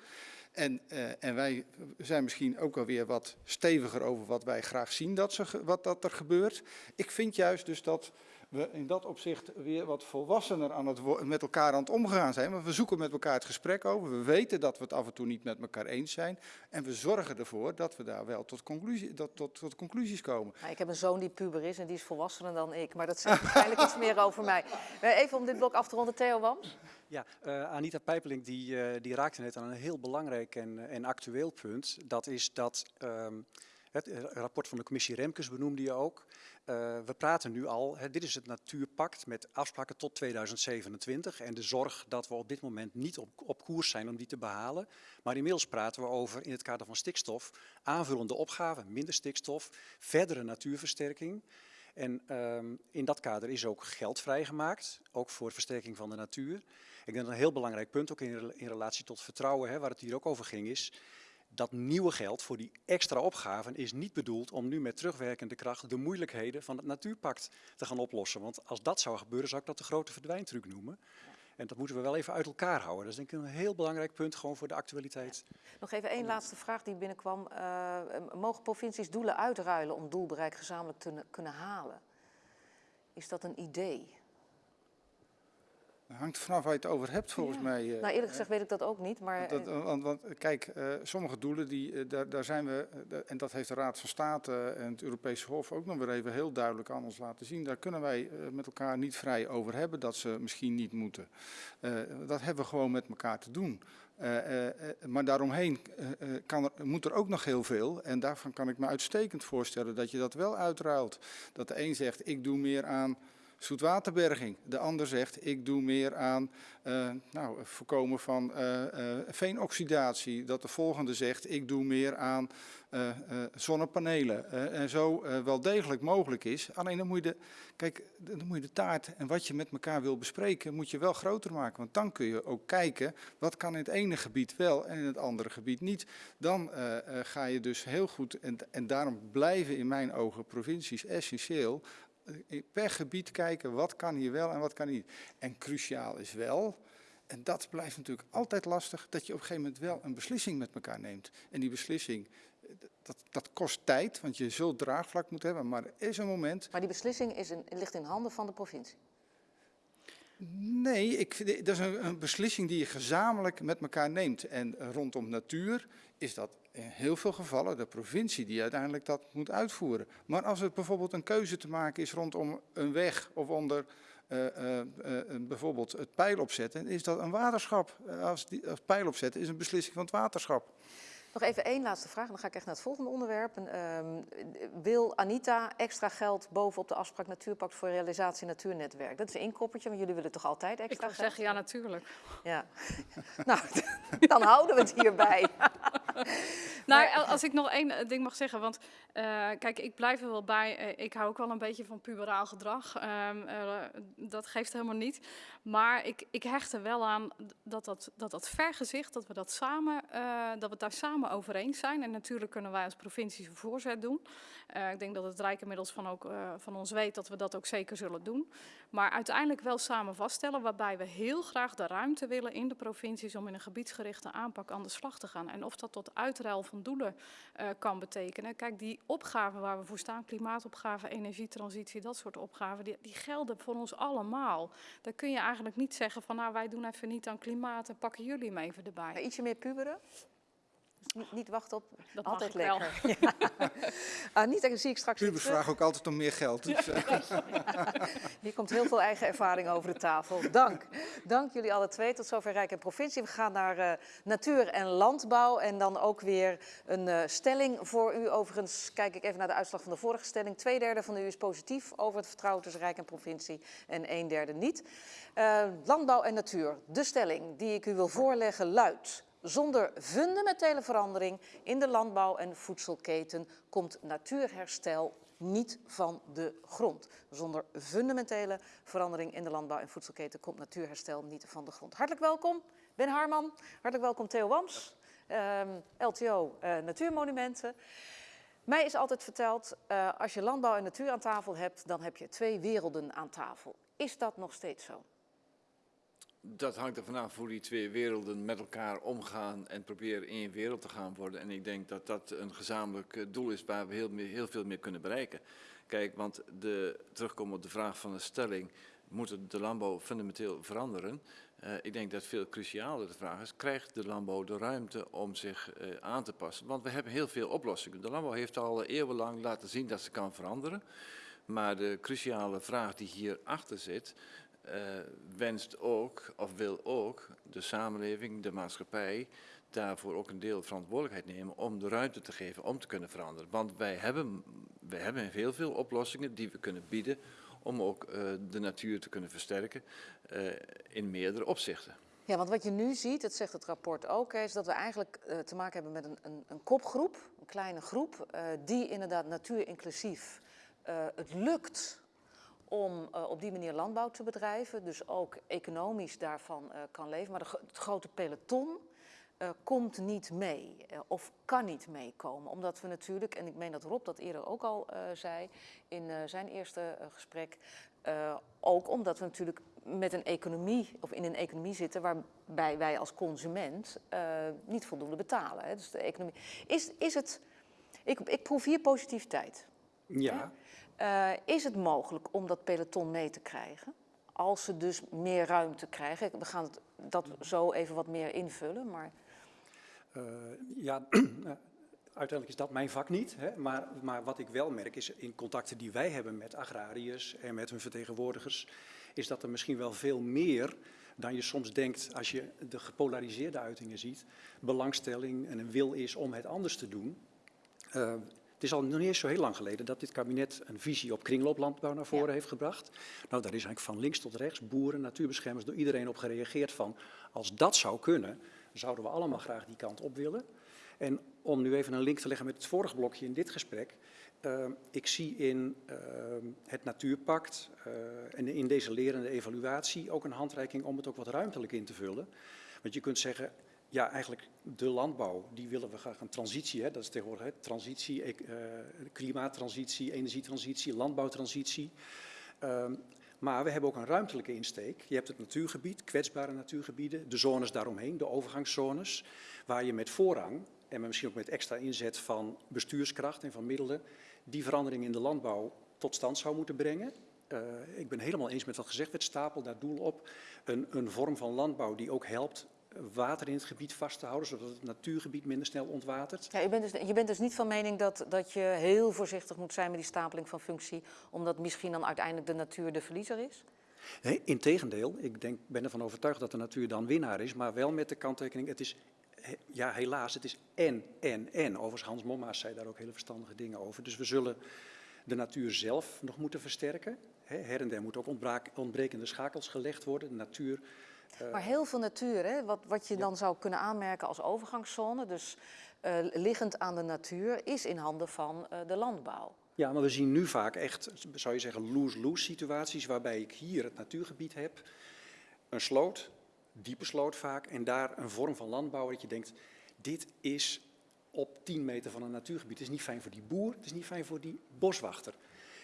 En, eh, en wij zijn misschien ook alweer wat steviger over wat wij graag zien dat, ze, wat dat er gebeurt. Ik vind juist dus dat we in dat opzicht weer wat volwassener aan het, met elkaar aan het omgaan zijn. Want we zoeken met elkaar het gesprek over. We weten dat we het af en toe niet met elkaar eens zijn. En we zorgen ervoor dat we daar wel tot, conclusie, dat, tot, tot conclusies komen. Nou, ik heb een zoon die puber is en die is volwassener dan ik, maar dat zegt waarschijnlijk iets meer over mij. Eh, Even om dit blok af te ronden, Theo Wams. Ja, eh, Anita Pijpeling die, eh, die raakte net aan een heel belangrijk en, en actueel punt. Dat is dat ehm, het rapport van de commissie Remkes benoemde je ook. Eh, we praten nu al, hè, dit is het natuurpact met afspraken tot 2027 en de zorg dat we op dit moment niet op, koers zijn om die te behalen. Maar inmiddels praten we over in het kader van stikstof aanvullende opgaven, minder stikstof, verdere natuurversterking. En ehm, in dat kader is ook geld vrijgemaakt, ook voor versterking van de natuur. Ik denk dat een heel belangrijk punt, ook in, in relatie tot vertrouwen, hè, waar het hier ook over ging, is dat nieuwe geld voor die extra opgaven is niet bedoeld om nu met terugwerkende kracht de moeilijkheden van het natuurpact te gaan oplossen. Want als dat zou gebeuren, zou ik dat de grote verdwijntruc noemen. En dat moeten we wel even uit elkaar houden. Dat is denk ik een heel belangrijk punt gewoon voor de actualiteit. Nog even één laatste vraag die binnenkwam. Eh, mogen provincies doelen uitruilen om doelbereik gezamenlijk te kunnen halen? Is dat een idee? Het hangt vanaf waar je het over hebt, volgens Ja. mij. eh, Nou, eerlijk gezegd weet ik dat ook niet, maar... Dat, eh, want, want kijk, eh, sommige doelen, die, eh, daar, daar zijn we, eh, en dat heeft de Raad van State en het Europese Hof ook nog weer even heel duidelijk aan ons laten zien. Daar kunnen wij eh, met elkaar niet vrij over hebben dat ze misschien niet moeten. Eh, dat hebben we gewoon met elkaar te doen. Eh, eh, eh, maar daaromheen eh, eh, kan er, moet er ook nog heel veel. En daarvan kan ik me uitstekend voorstellen dat je dat wel uitruilt. Dat de een zegt, ik doe meer aan zoetwaterberging. De ander zegt, ik doe meer aan eh, nou, voorkomen van eh, eh, veenoxidatie. Dat de volgende zegt, ik doe meer aan zonnepanelen. En zo wel degelijk mogelijk is. Alleen dan moet, je de, kijk, dan moet je de taart en wat je met elkaar wil bespreken, moet je wel groter maken. Want dan kun je ook kijken, wat kan in het ene gebied wel en in het andere gebied niet. Dan ga je dus heel goed, en, en daarom blijven in mijn ogen provincies essentieel, per gebied kijken wat kan hier wel en wat kan niet. En cruciaal is wel, en dat blijft natuurlijk altijd lastig, dat je op een gegeven moment wel een beslissing met elkaar neemt. En die beslissing, eh, dat, dat kost tijd, want je zult draagvlak moeten hebben, maar er is een moment Maar die beslissing is in, ligt in handen van de provincie. Nee, ik, vind- dat is een, een beslissing die je gezamenlijk met elkaar neemt. En eh, rondom natuur is dat in heel veel gevallen de provincie die uiteindelijk dat moet uitvoeren. Maar als het bijvoorbeeld een keuze te maken is rondom een weg of onder eh, eh, eh, bijvoorbeeld het pijl opzetten, is dat een waterschap. Als, als pijl opzetten is een beslissing van het waterschap. Nog even één laatste vraag, en dan ga ik echt naar het volgende onderwerp. En, ehm, wil Anita extra geld bovenop de afspraak Natuurpact voor realisatie Natuurnetwerk? Dat is een inkoppertje, want jullie willen toch altijd Ik extra geld? zeggen, ja natuurlijk. Ja. nou, dan houden we het hierbij. Nou, als ik nog één eh, ding mag zeggen, want eh, kijk, ik blijf er wel bij. eh, ik hou ook wel een beetje van puberaal gedrag. Ehm, eh, dat geeft helemaal niet. Maar ik, ik hecht er wel aan dat dat, dat, dat vergezicht, dat we, dat, samen, eh, dat we daar samen over eens zijn. En natuurlijk kunnen wij als provincie een voorzet doen. Eh, ik denk dat het Rijk inmiddels van, ook, eh, van ons weet dat we dat ook zeker zullen doen. Maar uiteindelijk wel samen vaststellen, waarbij we heel graag de ruimte willen in de provincies om in een gebiedsgerichte aanpak aan de slag te gaan. En of dat tot uitruil van doelen eh, kan betekenen. Kijk, die opgaven waar we voor staan, klimaatopgave, energietransitie, dat soort opgaven, die, die gelden voor ons allemaal. Daar kun je eigenlijk niet zeggen van nou wij doen even niet aan klimaat en pakken jullie hem even erbij. Ietsje meer puberen. Dus niet, niet wachten op. Dat mag altijd lekker. Ja. Anita, zie ik straks Pubers vragen ook altijd om meer geld. Dus, eh, Hier komt heel veel eigen ervaring over de tafel. Dank. Dank jullie alle twee. Tot zover Rijk en Provincie. We gaan naar eh, natuur en landbouw. En dan ook weer een eh, stelling voor u. Overigens kijk ik even naar de uitslag van de vorige stelling. Tweederde van u is positief over het vertrouwen tussen Rijk en Provincie. En een derde niet. Eh, landbouw en natuur. De stelling die ik u wil voorleggen luidt. Zonder fundamentele verandering in de landbouw- en voedselketen komt natuurherstel niet van de grond. Zonder fundamentele verandering in de landbouw- en voedselketen komt natuurherstel niet van de grond. Hartelijk welkom, Ben Harman. Hartelijk welkom, Theo Wams, ehm, LTO eh, Natuurmonumenten. Mij is altijd verteld, eh, als je landbouw en natuur aan tafel hebt, dan heb je twee werelden aan tafel. Is dat nog steeds zo? Dat hangt er vanaf hoe die twee werelden met elkaar omgaan en proberen één wereld te gaan worden. En ik denk dat dat een gezamenlijk eh, doel is waar we heel, meer- heel veel meer kunnen bereiken. Kijk, want de, terugkomen op de vraag van de stelling, moet de landbouw fundamenteel veranderen? Eh, ik denk dat veel crucialer de vraag is, krijgt de landbouw de ruimte om zich eh, aan te passen? Want we hebben heel veel oplossingen. De landbouw heeft al eeuwenlang laten zien dat ze kan veranderen. Maar de cruciale vraag die hierachter zit, eh, wenst ook, of wil ook, de samenleving, de maatschappij, daarvoor ook een deel verantwoordelijkheid nemen om de ruimte te geven om te kunnen veranderen. Want wij hebben, wij hebben heel veel oplossingen die we kunnen bieden om ook eh, de natuur te kunnen versterken eh, in meerdere opzichten. Ja, want wat je nu ziet, dat zegt het rapport ook, is dat we eigenlijk te maken hebben met een, een, een kopgroep, een kleine groep, die inderdaad natuurinclusief het lukt om eh, op die manier landbouw te bedrijven, dus ook economisch daarvan eh, kan leven. Maar de, het grote peloton eh, komt niet mee of kan niet meekomen. Omdat we natuurlijk, en ik meen dat Rob dat eerder ook al zei in zijn eerste gesprek, ook omdat we natuurlijk met een economie of in een economie zitten waarbij wij als consument niet voldoende betalen. Hè. Dus de economie. Is, is het. Ik, ik proef hier positiviteit. Ja, Eh, is het mogelijk om dat peloton mee te krijgen? Als ze dus meer ruimte krijgen. We gaan dat zo even wat meer invullen. Maar Eh, ja, uiteindelijk is dat mijn vak niet. Hè, maar, maar wat ik wel merk is in contacten die wij hebben met agrariërs en met hun vertegenwoordigers, is dat er misschien wel veel meer dan je soms denkt als je de gepolariseerde uitingen ziet, belangstelling en een wil is om het anders te doen. Eh, Het is al nog niet eens zo heel lang geleden dat dit kabinet een visie op kringlooplandbouw naar voren heeft gebracht. Nou, daar is eigenlijk van links tot rechts, boeren, natuurbeschermers, door iedereen op gereageerd van als dat zou kunnen, zouden we allemaal graag die kant op willen. En om nu even een link te leggen met het vorige blokje in dit gesprek. Uh, ik zie in uh, het Natuurpact uh, en in deze lerende evaluatie ook een handreiking om het ook wat ruimtelijk in te vullen. Want je kunt zeggen, ja, eigenlijk de landbouw, die willen we graag een transitie, hè, dat is tegenwoordig hè, transitie, e klimaattransitie, energietransitie, landbouwtransitie. Ehm, maar we hebben ook een ruimtelijke insteek. Je hebt het natuurgebied, kwetsbare natuurgebieden, de zones daaromheen, de overgangszones, waar je met voorrang en misschien ook met extra inzet van bestuurskracht en van middelen, die verandering in de landbouw tot stand zou moeten brengen. Uh, ik ben helemaal eens met wat gezegd werd, stapel daar doel op. Een, een vorm van landbouw die ook helpt water in het gebied vast te houden, zodat het natuurgebied minder snel ontwatert. Ja, je, bent dus, je bent dus niet van mening dat, dat je heel voorzichtig moet zijn met die stapeling van functie, omdat misschien dan uiteindelijk de natuur de verliezer is? Nee, integendeel. Ik denk, ben ervan overtuigd dat de natuur dan winnaar is, maar wel met de kanttekening, het is ja, helaas, het is en, en, en. Overigens, Hans Mommaas zei daar ook hele verstandige dingen over. Dus we zullen de natuur zelf nog moeten versterken. Her en der moeten ook ontbrekende schakels gelegd worden. De natuur... Uh... Maar heel veel natuur, hè? Wat, wat je ja. dan zou kunnen aanmerken als overgangszone, dus uh, liggend aan de natuur, is in handen van uh, de landbouw. Ja, maar we zien nu vaak echt, zou je zeggen, lose-lose situaties, waarbij ik hier het natuurgebied heb, een sloot, diepe sloot vaak, en daar een vorm van landbouw dat je denkt, dit is op 10 meter van een natuurgebied. Het is niet fijn voor die boer, het is niet fijn voor die boswachter.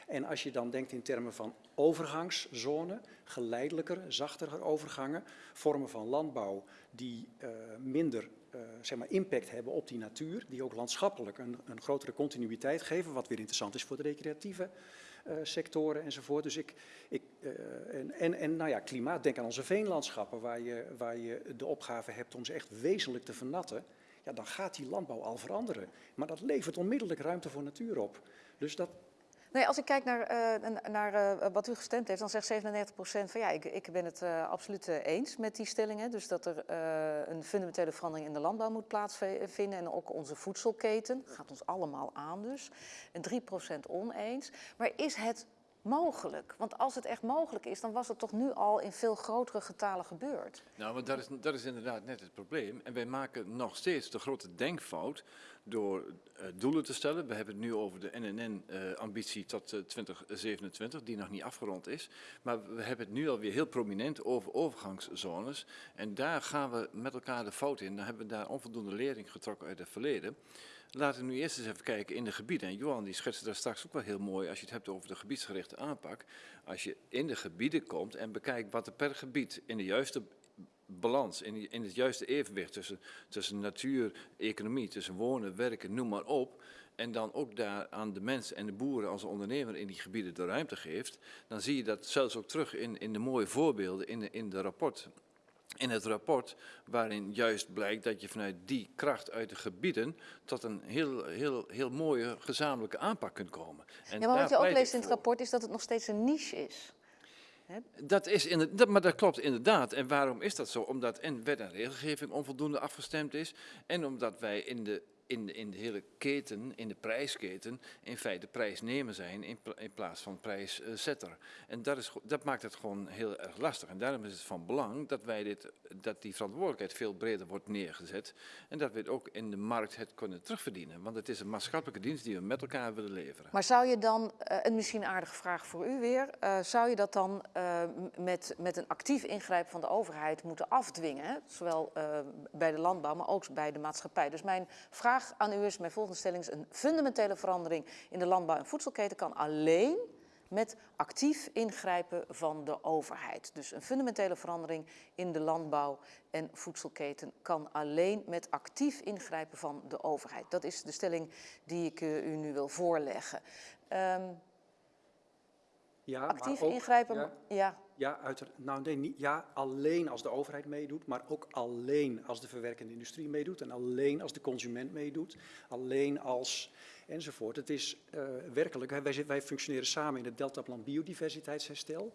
En als je dan denkt in termen van overgangszone, geleidelijker, zachtere overgangen, vormen van landbouw die uh, minder uh, zeg maar impact hebben op die natuur, die ook landschappelijk een, een grotere continuïteit geven, wat weer interessant is voor de recreatieve uh, sectoren enzovoort. Dus ik, ik, en, en, en nou ja, klimaat, denk aan onze veenlandschappen, waar je, waar je de opgave hebt om ze echt wezenlijk te vernatten. Ja, dan gaat die landbouw al veranderen. Maar dat levert onmiddellijk ruimte voor natuur op. Dus dat, Nee, als ik kijk naar, uh, naar uh, wat u gestemd heeft, dan zegt 97% van ja, ik, ik ben het uh, absoluut eens met die stellingen. Dus dat er een fundamentele verandering in de landbouw moet plaatsvinden en ook onze voedselketen. Dat gaat ons allemaal aan dus. En 3% oneens. Maar is het mogelijk? Want als het echt mogelijk is, dan was het toch nu al in veel grotere getalen gebeurd? Nou, maar dat is, dat is inderdaad net het probleem. En wij maken nog steeds de grote denkfout door uh, doelen te stellen. We hebben het nu over de NNN-ambitie uh, tot uh, 2027, die nog niet afgerond is. Maar we hebben het nu alweer heel prominent over overgangszones. En daar gaan we met elkaar de fout in. Dan hebben we daar onvoldoende lering getrokken uit het verleden. Laten we nu eerst eens even kijken in de gebieden. En Johan die schetste daar straks ook wel heel mooi als je het hebt over de gebiedsgerichte aanpak. Als je in de gebieden komt en bekijkt wat er per gebied in de juiste balans, in, in het juiste evenwicht tussen, tussen natuur, economie, tussen wonen, werken, noem maar op. En dan ook daar aan de mensen en de boeren als ondernemer in die gebieden de ruimte geeft. Dan zie je dat zelfs ook terug in, in de mooie voorbeelden in de, in de rapport in het rapport, waarin juist blijkt dat je vanuit die kracht uit de gebieden tot een heel, heel, heel mooie gezamenlijke aanpak kunt komen. En ja, maar wat je ook leest in het rapport is dat het nog steeds een niche is. Dat is in dat, maar dat klopt inderdaad. En waarom is dat zo? Omdat en wet en regelgeving onvoldoende afgestemd is en omdat wij in de in de, in de hele keten, in de prijsketen, in feite prijsnemer zijn in, plaats van prijszetter. En dat, is, dat maakt het gewoon heel erg lastig. En daarom is het van belang dat, wij dit, dat die verantwoordelijkheid veel breder wordt neergezet. En dat we het ook in de markt het kunnen terugverdienen. Want het is een maatschappelijke dienst die we met elkaar willen leveren. Maar zou je dan, uh, een misschien aardige vraag voor u weer, uh, zou je dat dan uh, met, met een actief ingrijpen van de overheid moeten afdwingen? Zowel bij de landbouw, maar ook bij de maatschappij. Dus mijn vraag vraag aan u is, mijn volgende stelling is, een fundamentele verandering in de landbouw- en voedselketen kan alleen met actief ingrijpen van de overheid. Dus een fundamentele verandering in de landbouw- en voedselketen kan alleen met actief ingrijpen van de overheid. Dat is de stelling die ik uh, u nu wil voorleggen. Um, ja, actief ook, ingrijpen, ja. ja. Ja, uit, nou nee, niet, ja, alleen als de overheid meedoet, maar ook alleen als de verwerkende industrie meedoet en alleen als de consument meedoet, alleen als enzovoort. Het is uh, werkelijk, wij, wij functioneren samen in het Deltaplan Biodiversiteitsherstel.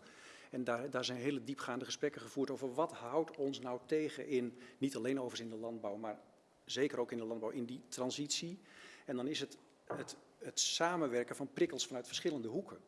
En daar, daar zijn hele diepgaande gesprekken gevoerd over wat houdt ons nou tegen in, niet alleen overigens in de landbouw, maar zeker ook in de landbouw, in die transitie. En dan is het het het samenwerken van prikkels vanuit verschillende hoeken.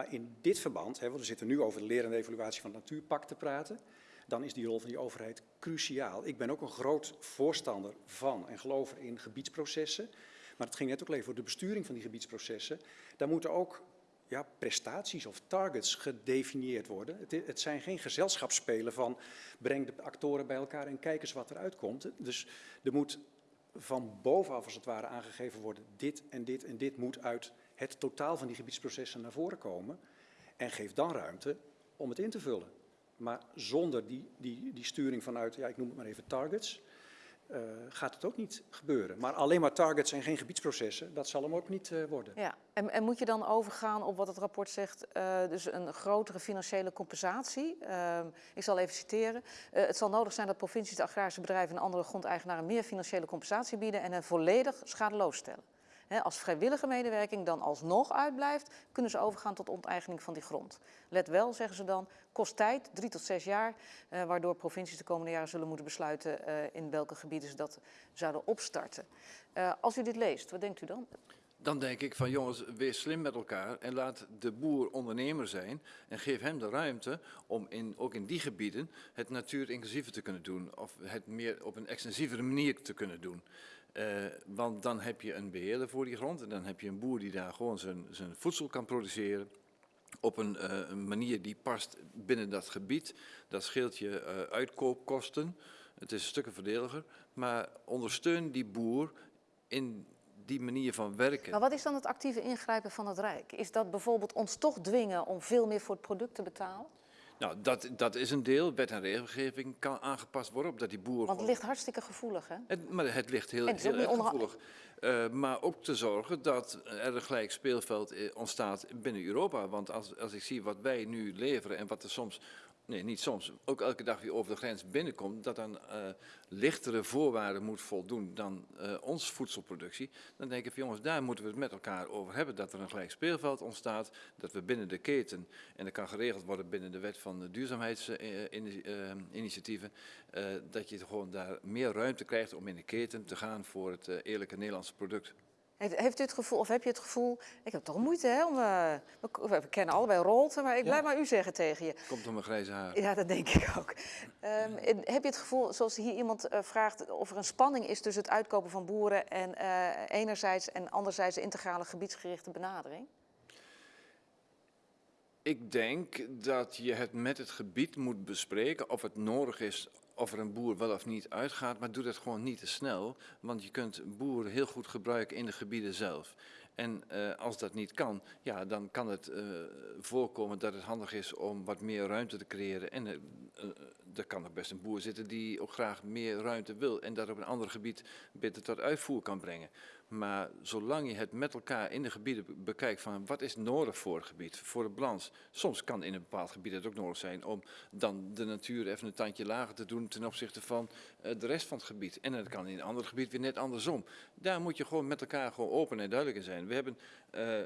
Maar in dit verband, hè, want we zitten nu over de lerende evaluatie van het natuurpact te praten, dan is die rol van die overheid cruciaal. Ik ben ook een groot voorstander van en gelover in gebiedsprocessen. Maar het ging net ook even voor de besturing van die gebiedsprocessen. Daar moeten ook ja, prestaties of targets gedefinieerd worden. Het, het, zijn geen gezelschapsspelen van breng de actoren bij elkaar en kijk eens wat eruit komt. Dus er moet van bovenaf als het ware aangegeven worden, dit en dit en dit moet uit het totaal van die gebiedsprocessen naar voren komen. En geef dan ruimte om het in te vullen. Maar zonder die, die, die sturing vanuit, ja, ik noem het maar even targets, uh, gaat het ook niet gebeuren. Maar alleen maar targets en geen gebiedsprocessen, dat zal hem ook niet uh, worden. Ja, en, en, moet je dan overgaan op wat het rapport zegt, uh, dus een grotere financiële compensatie? ik zal even citeren. het zal nodig zijn dat provincies, de agrarische bedrijven en andere grondeigenaren meer financiële compensatie bieden en hen volledig schadeloos stellen als vrijwillige medewerking dan alsnog uitblijft, kunnen ze overgaan tot onteigening van die grond. Let wel, zeggen ze dan, kost tijd, drie tot zes jaar, eh, waardoor provincies de komende jaren zullen moeten besluiten eh, in welke gebieden ze dat zouden opstarten. Uh, als u dit leest, wat denkt u dan? Dan denk ik van jongens, wees slim met elkaar en laat de boer ondernemer zijn en geef hem de ruimte om in, ook in die gebieden het natuurinclusiever te kunnen doen of het meer op een extensievere manier te kunnen doen. Uh, want dan heb je een beheerder voor die grond en dan heb je een boer die daar gewoon zijn, zijn voedsel kan produceren op een, een, manier die past binnen dat gebied. Dat scheelt je uh, uitkoopkosten. Het is een stukken verdeliger. Maar ondersteun die boer in die manier van werken. Maar wat is dan het actieve ingrijpen van het Rijk? Is dat bijvoorbeeld ons toch dwingen om veel meer voor het product te betalen? Nou, dat, dat is een deel. Wet en regelgeving kan aangepast worden op dat die boer... Want het ligt hartstikke gevoelig, hè? Het, maar het ligt heel, het heel erg gevoelig. Uh, maar ook te zorgen dat er een gelijk speelveld eh, ontstaat binnen Europa. Want als, als ik zie wat wij nu leveren en wat er soms nee, niet soms, ook elke dag weer over de grens binnenkomt, dat aan uh, lichtere voorwaarden moet voldoen dan uh, onze voedselproductie, dan denk ik jongens, daar moeten we het met elkaar over hebben, dat er een gelijk speelveld ontstaat, dat we binnen de keten, en dat kan geregeld worden binnen de wet van de duurzaamheidsinitiatieven, uh, dat je gewoon daar meer ruimte krijgt om in de keten te gaan voor het eerlijke Nederlandse product. Heeft, u het gevoel, of heb je het gevoel, ik heb toch moeite hè, om, uh, we, we, kennen allebei Rolte, maar ik blijf maar u zeggen tegen je. Komt om mijn grijze haar. Ja, dat denk ik ook. Um, heb je het gevoel, zoals hier iemand uh, vraagt, of er een spanning is tussen het uitkopen van boeren en uh, enerzijds en anderzijds de integrale gebiedsgerichte benadering? Ik denk dat je het met het gebied moet bespreken of het nodig is of er een boer wel of niet uitgaat, maar doe dat gewoon niet te snel, want je kunt boeren heel goed gebruiken in de gebieden zelf. En uh, als dat niet kan, ja, dan kan het uh, voorkomen dat het handig is om wat meer ruimte te creëren. En uh, er kan er best een boer zitten die ook graag meer ruimte wil en dat op een ander gebied beter tot uitvoer kan brengen. Maar zolang je het met elkaar in de gebieden bekijkt van wat is nodig voor het gebied, voor de balans. Soms kan in een bepaald gebied het ook nodig zijn om dan de natuur even een tandje lager te doen ten opzichte van uh, de rest van het gebied. En dat kan in een ander gebied weer net andersom. Daar moet je gewoon met elkaar gewoon open en duidelijk in zijn. We hebben uh,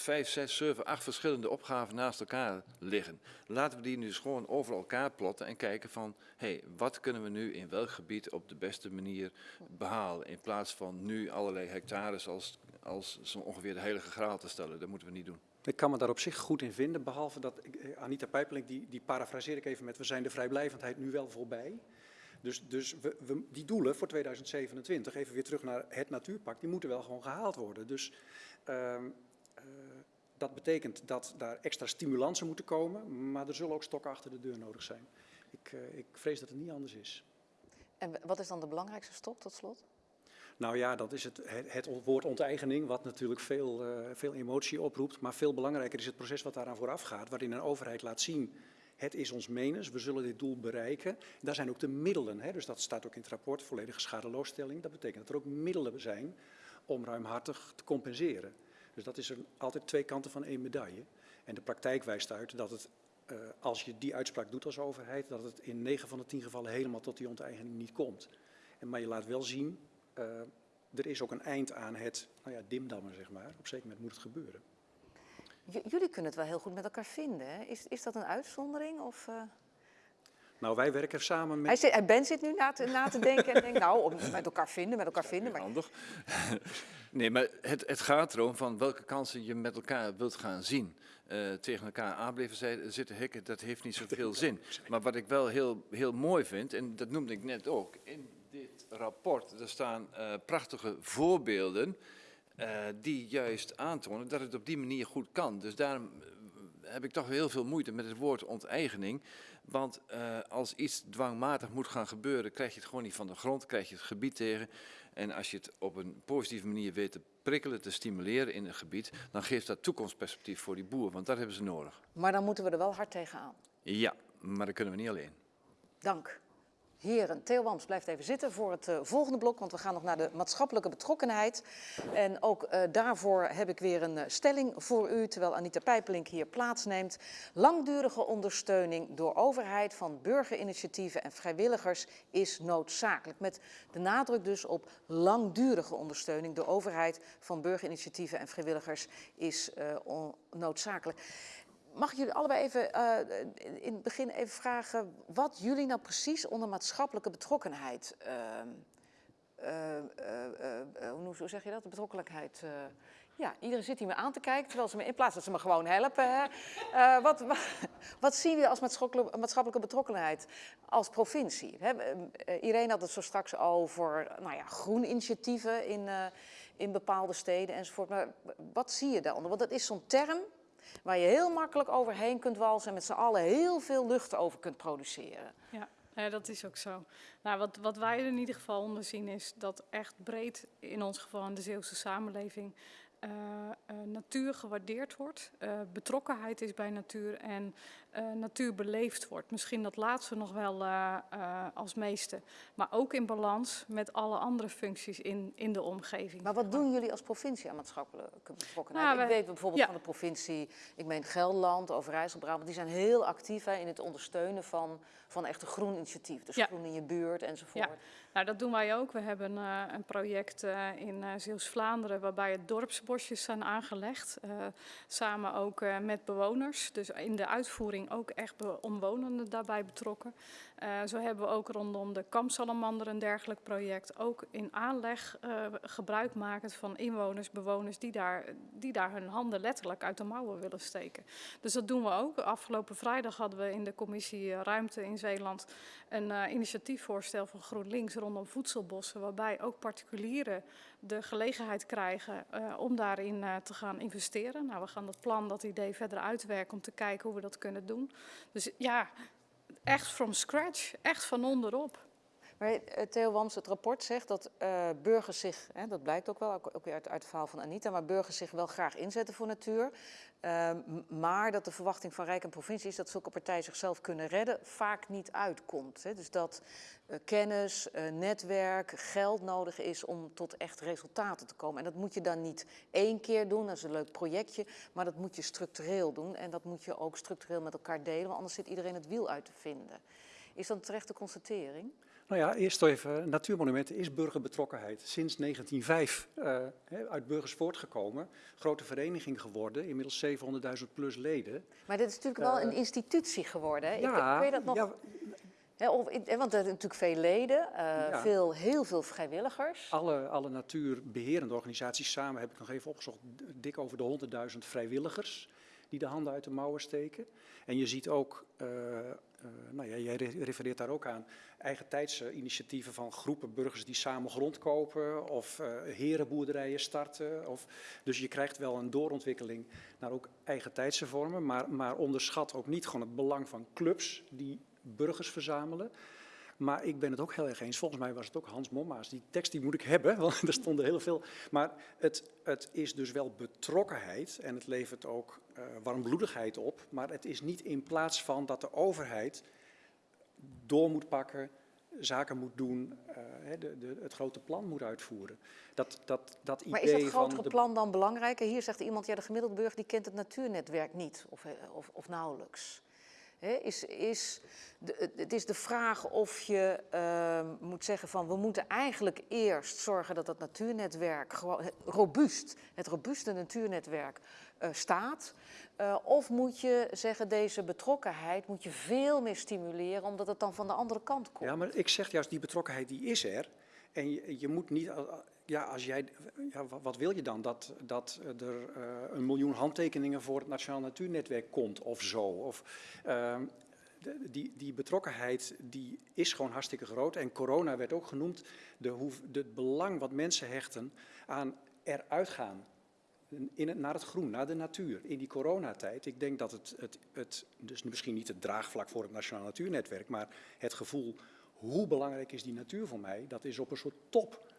vijf, zes, zeven, acht verschillende opgaven naast elkaar liggen. Laten we die nu dus gewoon over elkaar plotten en kijken van, hé, hey, wat kunnen we nu in welk gebied op de beste manier behalen? In plaats van nu allerlei hectares als, als zo ongeveer de heilige graal te stellen. Dat moeten we niet doen. Ik kan me daar op zich goed in vinden, behalve dat eh, Anita Pijpeling, die, die parafraseer ik even met, we zijn de vrijblijvendheid nu wel voorbij. Dus, dus we, die doelen voor 2027, even weer terug naar het natuurpact, die moeten wel gewoon gehaald worden. Dus uh, dat betekent dat daar extra stimulansen moeten komen, maar er zullen ook stokken achter de deur nodig zijn. Ik, uh, ik vrees dat het niet anders is. En wat is dan de belangrijkste stok tot slot? Nou ja, dat is het, het, het woord onteigening, wat natuurlijk veel, uh, veel emotie oproept. Maar veel belangrijker is het proces wat daaraan vooraf gaat, waarin een overheid laat zien het is ons menens, we zullen dit doel bereiken. Daar zijn ook de middelen, hè, dus dat staat ook in het rapport, volledige schadeloosstelling. Dat betekent dat er ook middelen zijn om ruimhartig te compenseren. Dus dat is er altijd twee kanten van één medaille. En de praktijk wijst uit dat het, uh, als je die uitspraak doet als overheid, dat het in 9 van de 10 gevallen helemaal tot die onteigening niet komt. En, maar je laat wel zien, uh, er is ook een eind aan het nou ja, dimdammen, zeg maar. Op een zeker moment moet het gebeuren. J jullie kunnen het wel heel goed met elkaar vinden. Hè? Is, is dat een uitzondering? Of, uh... Nou, wij werken samen met... Hij zit, Ben zit nu na te, na te denken en denkt, nou, met elkaar vinden, met elkaar vinden. Maar... Handig. Nee, maar het, het gaat erom van welke kansen je met elkaar wilt gaan zien. Eh, tegen elkaar aan blijven zij- zitten hikken, dat heeft niet zoveel zin. Maar wat ik wel heel, heel mooi vind, en dat noemde ik net ook, in dit rapport, er staan eh, prachtige voorbeelden eh, die juist aantonen dat het op die manier goed kan. Dus daarom heb ik toch heel veel moeite met het woord onteigening. Want als iets dwangmatig moet gaan gebeuren, krijg je het gewoon niet van de grond, krijg je het gebied tegen. En als je het op een positieve manier weet te prikkelen, te stimuleren in een gebied, dan geeft dat toekomstperspectief voor die boer, want dat hebben ze nodig. Maar dan moeten we er wel hard tegenaan. Ja, maar dat kunnen we niet alleen. Dank. Heren, Theo Wams blijft even zitten voor het eh, volgende blok, want we gaan nog naar de maatschappelijke betrokkenheid. En ook eh, daarvoor heb ik weer een eh, stelling voor u, terwijl Anita Pijpelink hier plaatsneemt. Langdurige ondersteuning door overheid van burgerinitiatieven en vrijwilligers is noodzakelijk. Met de nadruk dus op langdurige ondersteuning door overheid van burgerinitiatieven en vrijwilligers is noodzakelijk. Mag ik jullie allebei even eh, in het begin even vragen wat jullie nou precies onder maatschappelijke betrokkenheid. ehm, eh, eh, hoe, zeg je dat? De betrokkenheid. ja, iedereen zit hier me aan te kijken, terwijl ze me in plaats dat ze me gewoon helpen. Wat, wat, wat zien jullie als maatschappelijke, betrokkenheid als provincie? Hè, Irene had het zo straks over nou ja, groeninitiatieven in, eh, in bepaalde steden enzovoort. Maar wat zie je daaronder? Want dat is zo'n term waar je heel makkelijk overheen kunt walsen en met z'n allen heel veel lucht over kunt produceren. Ja, ja, dat is ook zo. Nou, wat, wat wij er in ieder geval onder zien is dat echt breed, in ons geval in de Zeeuwse samenleving, eh, eh, natuur gewaardeerd wordt, eh, betrokkenheid is bij natuur en eh, natuur beleefd wordt. Misschien dat laatste nog wel eh, eh, als meeste, maar ook in balans met alle andere functies in, in de omgeving. Maar wat doen jullie als provincie aan maatschappelijke betrokkenheid? Nou, ik wij- weet bijvoorbeeld ja. van de provincie, ik meen Gelderland, Overijssel, Brabant, die zijn heel actief hè, in het ondersteunen van, van echt een groen initiatief. Dus Ja. groen in je buurt enzovoort. Ja. Nou, dat doen wij ook. We hebben een project in Zeeuws-Vlaanderen waarbij het dorpsbosjes zijn aangelegd. samen ook met bewoners. Dus in de uitvoering ook echt omwonenden daarbij betrokken. Eh, zo hebben we ook rondom de Kampsalamander een dergelijk project. Ook in aanleg eh, gebruik van inwoners, bewoners die daar, die daar hun handen letterlijk uit de mouwen willen steken. Dus dat doen we ook. Afgelopen vrijdag hadden we in de commissie eh, Ruimte in Zeeland een initiatiefvoorstel van GroenLinks rondom voedselbossen, waarbij ook particulieren de gelegenheid krijgen eh, om daarin eh, te gaan investeren. Nou, we gaan dat plan, dat idee verder uitwerken om te kijken hoe we dat kunnen doen. Dus ja, echt from scratch, echt van onderop. Maar eh, Theo Wams, het rapport zegt dat burgers zich, hè, dat blijkt ook wel, ook uit, uit het verhaal van Anita, maar burgers zich wel graag inzetten voor natuur. Ehm, maar dat de verwachting van Rijk en provincie is dat zulke partijen zichzelf kunnen redden, vaak niet uitkomt. Hè. Dus dat eh, kennis, eh, netwerk, geld nodig is om tot echt resultaten te komen. En dat moet je dan niet één keer doen, dat is een leuk projectje, maar dat moet je structureel doen. En dat moet je ook structureel met elkaar delen, want anders zit iedereen het wiel uit te vinden. Is dat een terechte constatering? Nou ja, eerst even, natuurmonumenten is burgerbetrokkenheid. Sinds 1905 eh, uit burgers voortgekomen. Grote vereniging geworden, inmiddels 700.000 plus leden. Maar dit is natuurlijk wel een institutie geworden. Ik- ja, kun je dat nog? ja, of, want er zijn natuurlijk veel leden, eh, Ja. veel, heel veel vrijwilligers. alle, alle natuurbeherende organisaties samen heb ik nog even opgezocht. Dik over de 100.000 vrijwilligers die de handen uit de mouwen steken. En je ziet ook, eh, eh, nou ja, jij re- refereert daar ook aan, eigen tijdsinitiatieven van groepen burgers die samen grond kopen of eh, herenboerderijen starten. Of, dus je krijgt wel een doorontwikkeling naar ook eigen tijdse vormen, maar, maar onderschat ook niet gewoon het belang van clubs die burgers verzamelen. Maar ik ben het ook heel erg eens. Volgens mij was het ook Hans Momma's. Die tekst die moet ik hebben, want er stonden heel veel. Maar het, het is dus wel betrokkenheid en het levert ook eh, warmbloedigheid op. Maar het is niet in plaats van dat de overheid door moet pakken, zaken moet doen, eh, de, de, het grote plan moet uitvoeren. Dat, dat, dat idee Maar is dat grotere de plan dan belangrijker? Hier zegt iemand, ja, de gemiddelde burger die kent het natuurnetwerk niet of, eh, of, of nauwelijks. Is, is het- is de vraag of je ehm, moet zeggen van we moeten eigenlijk eerst zorgen dat dat natuurnetwerk gewoon robuust, het robuuste natuurnetwerk eh, staat. Eh, of moet je zeggen deze betrokkenheid moet je veel meer stimuleren omdat het dan van de andere kant komt. Ja, maar ik zeg juist, die betrokkenheid die is er. En je, je moet niet, ja, als jij, ja, wa- wat wil je dan? Dat, dat er eh, een miljoen handtekeningen voor het Nationaal Natuurnetwerk komt of zo? Of, ehm, die, die betrokkenheid die is gewoon hartstikke groot. En corona werd ook genoemd, de het belang wat mensen hechten aan eruit gaan. In het, naar het groen, naar de natuur, in die coronatijd. Ik denk dat het, het, het, dus misschien niet het draagvlak voor het Nationaal Natuurnetwerk, maar het gevoel, hoe belangrijk is die natuur voor mij, dat is op een soort top.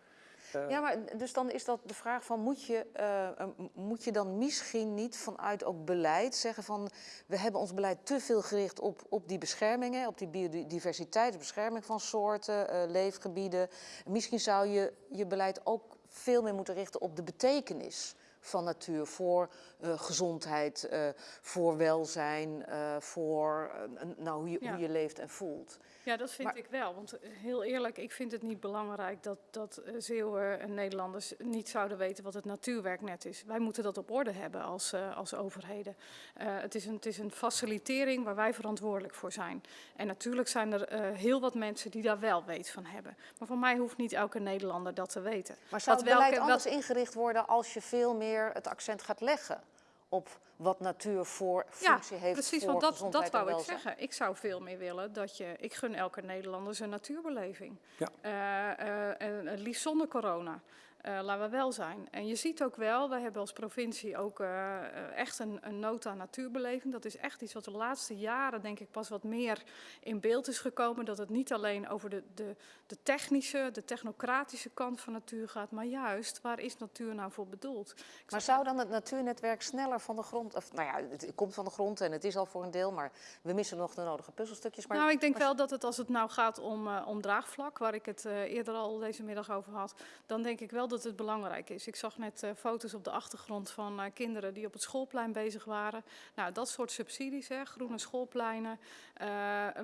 Eh, Ja, maar dus dan is dat de vraag van, moet je, eh, eh, moet je dan misschien niet vanuit ook beleid zeggen van, we hebben ons beleid te veel gericht op, op die beschermingen, op die biodiversiteit, bescherming van soorten, eh, leefgebieden. Misschien zou je je beleid ook veel meer moeten richten op de betekenis van natuur voor eh, gezondheid, eh, voor welzijn, eh, voor nou, hoe, je, Ja. hoe je leeft en voelt. Ja, dat vind Maar- ik wel. Want heel eerlijk, ik vind het niet belangrijk dat, dat Zeeuwen en Nederlanders niet zouden weten wat het natuurwerknet is. Wij moeten dat op orde hebben als, als overheden. Het, is een, het is een facilitering waar wij verantwoordelijk voor zijn. En natuurlijk zijn er heel wat mensen die daar wel weet van hebben. Maar voor mij hoeft niet elke Nederlander dat te weten. Maar zou het beleid welke- anders ingericht worden als je veel meer het accent gaat leggen op wat natuur voor functie heeft precies, voor want dat, gezondheid dat wou ik zeggen. Ik zou veel meer willen dat je... Ik gun elke Nederlander zijn natuurbeleving. Ja. Eh, eh, en het liefst zonder corona. Eh, laten we wel zijn. En je ziet ook wel, wij hebben als provincie ook eh, eh, echt een, een nood aan natuurbeleving. Dat is echt iets wat de laatste jaren denk ik pas wat meer in beeld is gekomen. Dat het niet alleen over de, de, de technische, de technocratische kant van natuur gaat. Maar juist, waar is natuur nou voor bedoeld? Ik Maar zou dan het natuurnetwerk sneller van de grond... Of, nou ja, het komt van de grond en het is al voor een deel... maar we missen nog de nodige puzzelstukjes. Maar nou, ik denk maar- wel dat het als het nou gaat om, om draagvlak, waar ik het eerder al deze middag over had, dan denk ik wel dat het belangrijk is. Ik zag net eh, foto's op de achtergrond van eh, kinderen die op het schoolplein bezig waren. Nou, dat soort subsidies, hè, groene schoolpleinen, eh,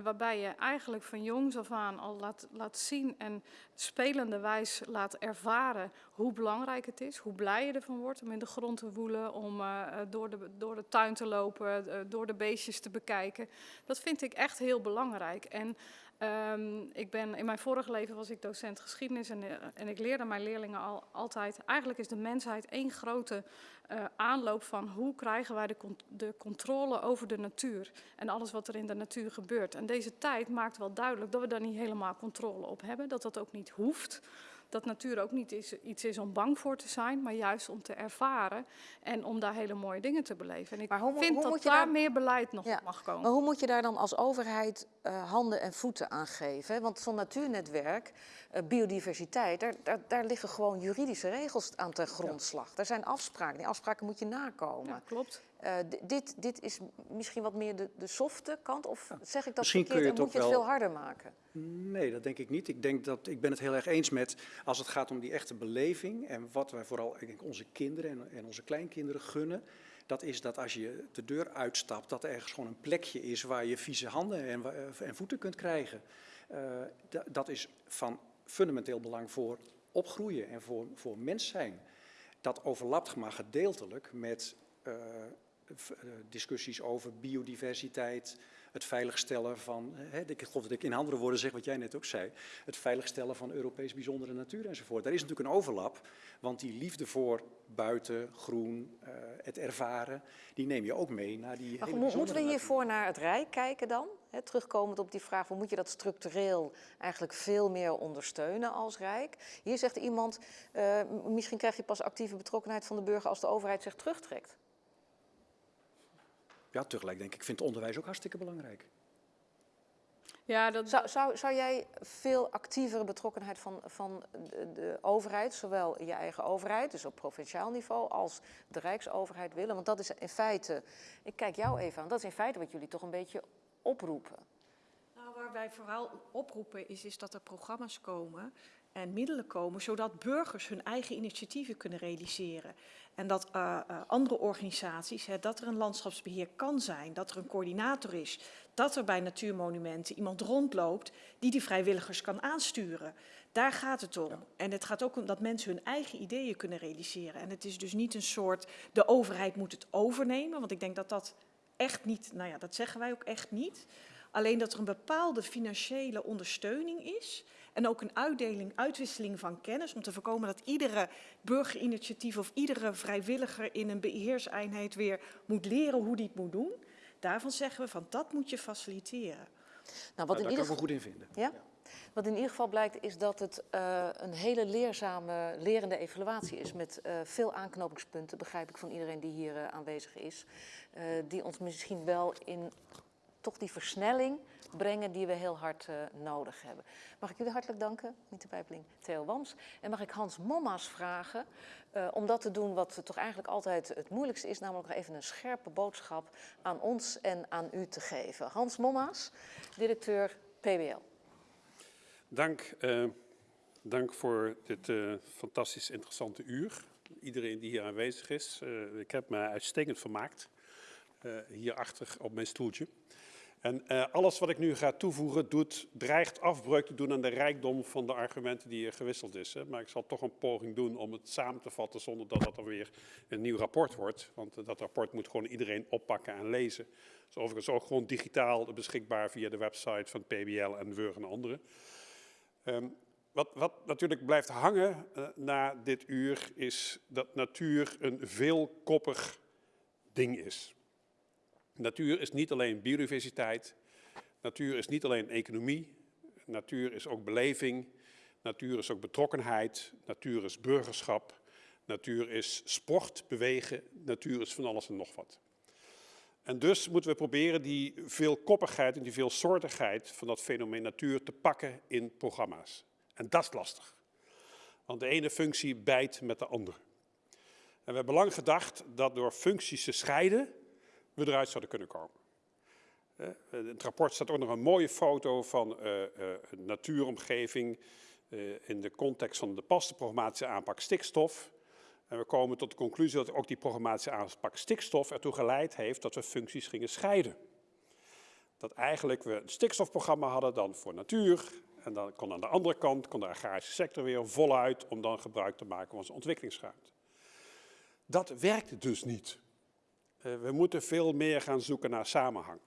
waarbij je eigenlijk van jongs af aan al laat, laat zien en spelende wijs laat ervaren hoe belangrijk het is, hoe blij je ervan wordt om in de grond te woelen, om door, de, door de tuin te lopen, door de beestjes te bekijken. Dat vind ik echt heel belangrijk. En ehm, ik ben, in mijn vorige leven was ik docent geschiedenis en, eh, en ik leerde mijn leerlingen al, altijd, eigenlijk is de mensheid één grote eh, aanloop van hoe krijgen wij de, de controle over de natuur en alles wat er in de natuur gebeurt. En deze tijd maakt wel duidelijk dat we daar niet helemaal controle op hebben, dat dat ook niet hoeft. Dat natuur ook niet is, iets is om bang voor te zijn, maar juist om te ervaren en om daar hele mooie dingen te beleven. En ik Maar hoe vind hoe dat moet je daar meer beleid nog Ja, op mag komen. Maar hoe moet je daar dan als overheid eh, handen en voeten aan geven? Want zo'n natuurnetwerk, eh, biodiversiteit, daar, daar, daar liggen gewoon juridische regels aan ten grondslag. Daar zijn afspraken. Die afspraken moet je nakomen. Ja, klopt. Eh, dit, dit is misschien wat meer de, de softe kant, of zeg ik dat Misschien verkeerd kun je en het moet je het wel- veel harder maken? Nee, dat denk ik niet. Ik, denk dat, ik ben het heel erg eens met, als het gaat om die echte beleving en wat wij vooral ik denk, onze kinderen en, en onze kleinkinderen gunnen, dat is dat als je de deur uitstapt, dat er ergens gewoon een plekje is waar je vieze handen en, wa- en voeten kunt krijgen. Eh, da- dat is van fundamenteel belang voor opgroeien en voor, voor mens zijn. Dat overlapt maar gedeeltelijk met eh, eh, discussies over biodiversiteit, het veiligstellen van, hè, ik geloof dat ik in andere woorden zeg wat jij net ook zei, het veiligstellen van Europees bijzondere natuur enzovoort. Daar is natuurlijk een overlap, want die liefde voor buiten, groen, eh, het ervaren, die neem je ook mee naar die Maar hele mo- moeten we natuur. hiervoor naar het Rijk kijken dan? Terugkomend op die vraag, hoe moet je dat structureel eigenlijk veel meer ondersteunen als Rijk? Hier zegt iemand, eh, misschien krijg je pas actieve betrokkenheid van de burger als de overheid zich terugtrekt. Ja, tegelijk denk ik, ik vind onderwijs ook hartstikke belangrijk. Ja, dat, Zou, zou, zou jij veel actievere betrokkenheid van, van de, de overheid, zowel je eigen overheid, dus op provinciaal niveau, als de Rijksoverheid willen? Want dat is in feite, ik kijk jou even aan, dat is in feite wat jullie toch een beetje oproepen. Nou, waar wij vooral oproepen is, is dat er programma's komen en middelen komen, zodat burgers hun eigen initiatieven kunnen realiseren. En dat eh, eh, andere organisaties, hè, dat er een landschapsbeheer kan zijn, dat er een coördinator is, dat er bij natuurmonumenten iemand rondloopt die die vrijwilligers kan aansturen. Daar gaat het om. En het gaat ook om dat mensen hun eigen ideeën kunnen realiseren. En het is dus niet een soort, de overheid moet het overnemen, want ik denk dat dat echt niet, nou ja, dat zeggen wij ook echt niet. Alleen dat er een bepaalde financiële ondersteuning is. En ook een uitdeling, uitwisseling van kennis om te voorkomen dat iedere burgerinitiatief of iedere vrijwilliger in een beheerseenheid weer moet leren hoe die het moet doen. Daarvan zeggen we van dat moet je faciliteren. Nou, wat, in daar kan ieder ik me goed in vinden. Ja? Wat in ieder geval blijkt is dat het eh, een hele leerzame, lerende evaluatie is met eh, veel aanknopingspunten, begrijp ik van iedereen die hier eh, aanwezig is, eh, die ons misschien wel in toch die versnelling brengen die we heel hard eh, nodig hebben. Mag ik jullie hartelijk danken, Mieter Pijpeling, Theo Wams. En mag ik Hans Momma's vragen eh, om dat te doen wat toch eigenlijk altijd het moeilijkste is, namelijk nog even een scherpe boodschap aan ons en aan u te geven. Hans Momma's, directeur PBL. Dank, eh, dank voor dit fantastisch interessante uur. Iedereen die hier aanwezig is. Ik heb me uitstekend vermaakt. hierachter op mijn stoeltje. En eh, alles wat ik nu ga toevoegen doet, dreigt afbreuk te doen aan de rijkdom van de argumenten die hier gewisseld is. Hè. Maar ik zal toch een poging doen om het samen te vatten zonder dat dat dan weer een nieuw rapport wordt. Want eh, dat rapport moet gewoon iedereen oppakken en lezen. Het is overigens ook gewoon digitaal beschikbaar via de website van PBL en Weur en anderen. Ehm, wat, wat natuurlijk blijft hangen eh, na dit uur is dat natuur een veelkoppig ding is. Natuur is niet alleen biodiversiteit, natuur is niet alleen economie, natuur is ook beleving, natuur is ook betrokkenheid, natuur is burgerschap, natuur is sport, bewegen, natuur is van alles en nog wat. En dus moeten we proberen die veelkoppigheid en die veelsoortigheid van dat fenomeen natuur te pakken in programma's. En dat is lastig. Want de ene functie bijt met de andere. En we hebben lang gedacht dat door functies te scheiden we eruit zouden kunnen komen. In het rapport staat ook nog een mooie foto van eh, eh, een natuuromgeving eh, in de context van de paste programmatische aanpak stikstof. En we komen tot de conclusie dat ook die programmatische aanpak stikstof ertoe geleid heeft dat we functies gingen scheiden. Dat eigenlijk we een stikstofprogramma hadden dan voor natuur. En dan kon aan de andere kant kon de agrarische sector weer voluit om dan gebruik te maken van onze ontwikkelingsruimte. Dat werkt dus niet. Eh, we moeten veel meer gaan zoeken naar samenhang.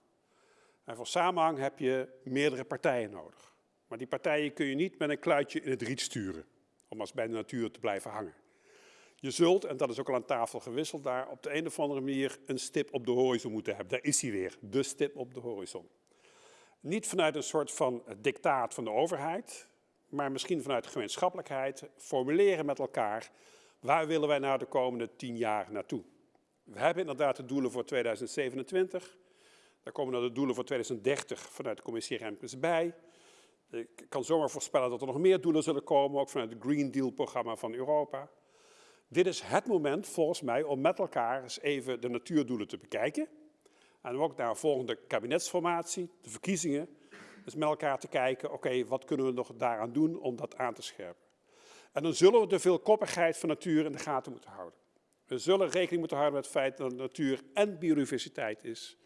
En voor samenhang heb je meerdere partijen nodig. Maar die partijen kun je niet met een kluitje in het riet sturen, om als bij de natuur te blijven hangen. Je zult, en dat is ook al aan tafel gewisseld, daar op de een of andere manier een stip op de horizon moeten hebben. Daar is hij weer, de stip op de horizon. Niet vanuit een soort van dictaat van de overheid, maar misschien vanuit gemeenschappelijkheid, formuleren met elkaar, waar willen wij nou de komende tien jaar naartoe? We hebben inderdaad de doelen voor 2027. Daar komen dan de doelen voor 2030 vanuit de commissie Remkes bij. Ik kan zomaar voorspellen dat er nog meer doelen zullen komen, ook vanuit het Green Deal-programma van Europa. Dit is het moment volgens mij om met elkaar eens even de natuurdoelen te bekijken. En ook naar een volgende kabinetsformatie, de verkiezingen, dus met elkaar te kijken, oké, wat kunnen we nog daaraan doen om dat aan te scherpen. En dan zullen we de veelkoppigheid van natuur in de gaten moeten houden. We zullen rekening moeten houden met het feit dat natuur en biodiversiteit is.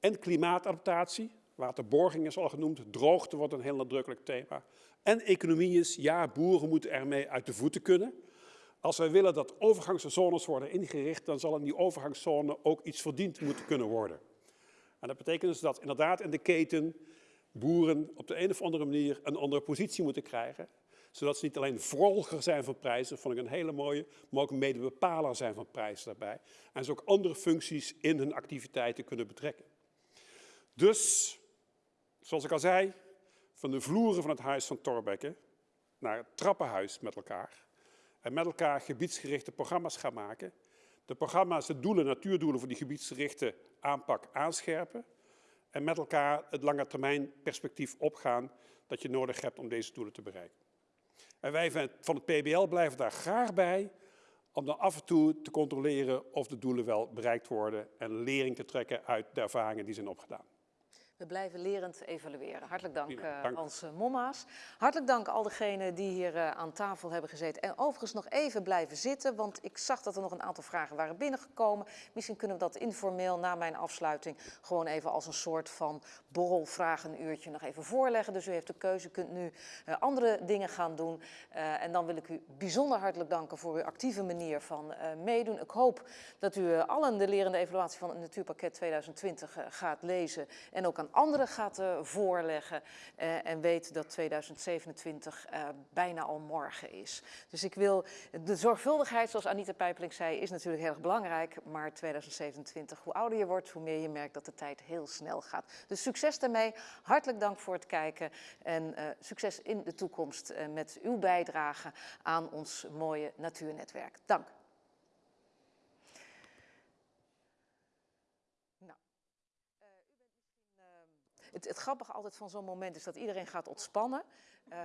En klimaatadaptatie, waterborging is al genoemd, droogte wordt een heel nadrukkelijk thema. En economie is, ja, boeren moeten ermee uit de voeten kunnen. Als wij willen dat overgangszones worden ingericht, dan zal in die overgangszone ook iets verdiend moeten kunnen worden. En dat betekent dus dat inderdaad in de keten boeren op de een of andere manier een andere positie moeten krijgen. Zodat ze niet alleen volger zijn van prijzen, vond ik een hele mooie, maar ook medebepaler zijn van prijzen daarbij. En ze ook andere functies in hun activiteiten kunnen betrekken. Dus, zoals ik al zei, van de vloeren van het huis van Thorbecke naar het trappenhuis met elkaar. En met elkaar gebiedsgerichte programma's gaan maken. De programma's, de doelen, natuurdoelen voor die gebiedsgerichte aanpak aanscherpen. En met elkaar het lange termijn perspectief opgaan dat je nodig hebt om deze doelen te bereiken. En wij van het PBL blijven daar graag bij om dan af en toe te controleren of de doelen wel bereikt worden en lering te trekken uit de ervaringen die zijn opgedaan. We blijven lerend evalueren. Hartelijk dank, Prima, eh, dank. Hans Momma's. Hartelijk dank al degenen die hier eh, aan tafel hebben gezeten. En overigens nog even blijven zitten, want ik zag dat er nog een aantal vragen waren binnengekomen. Misschien kunnen we dat informeel na mijn afsluiting gewoon even als een soort van borrelvragenuurtje nog even voorleggen. Dus u heeft de keuze, u kunt nu eh, andere dingen gaan doen. En dan wil ik u bijzonder hartelijk danken voor uw actieve manier van meedoen. Ik hoop dat u allen de lerende evaluatie van het Natuurpakket 2020 eh, gaat lezen en ook aan aan anderen gaat eh, voorleggen eh, en weet dat 2027 eh, bijna al morgen is. Dus ik wil, de zorgvuldigheid, zoals Anita Pijpeling zei, is natuurlijk heel erg belangrijk, maar 2027, hoe ouder je wordt, hoe meer je merkt dat de tijd heel snel gaat. Dus succes daarmee, hartelijk dank voor het kijken en succes in de toekomst met uw bijdrage aan ons mooie natuurnetwerk. Dank. Nou, eh, u bent misschien, ehm, het, het grappige altijd van zo'n moment is dat iedereen gaat ontspannen. Eh,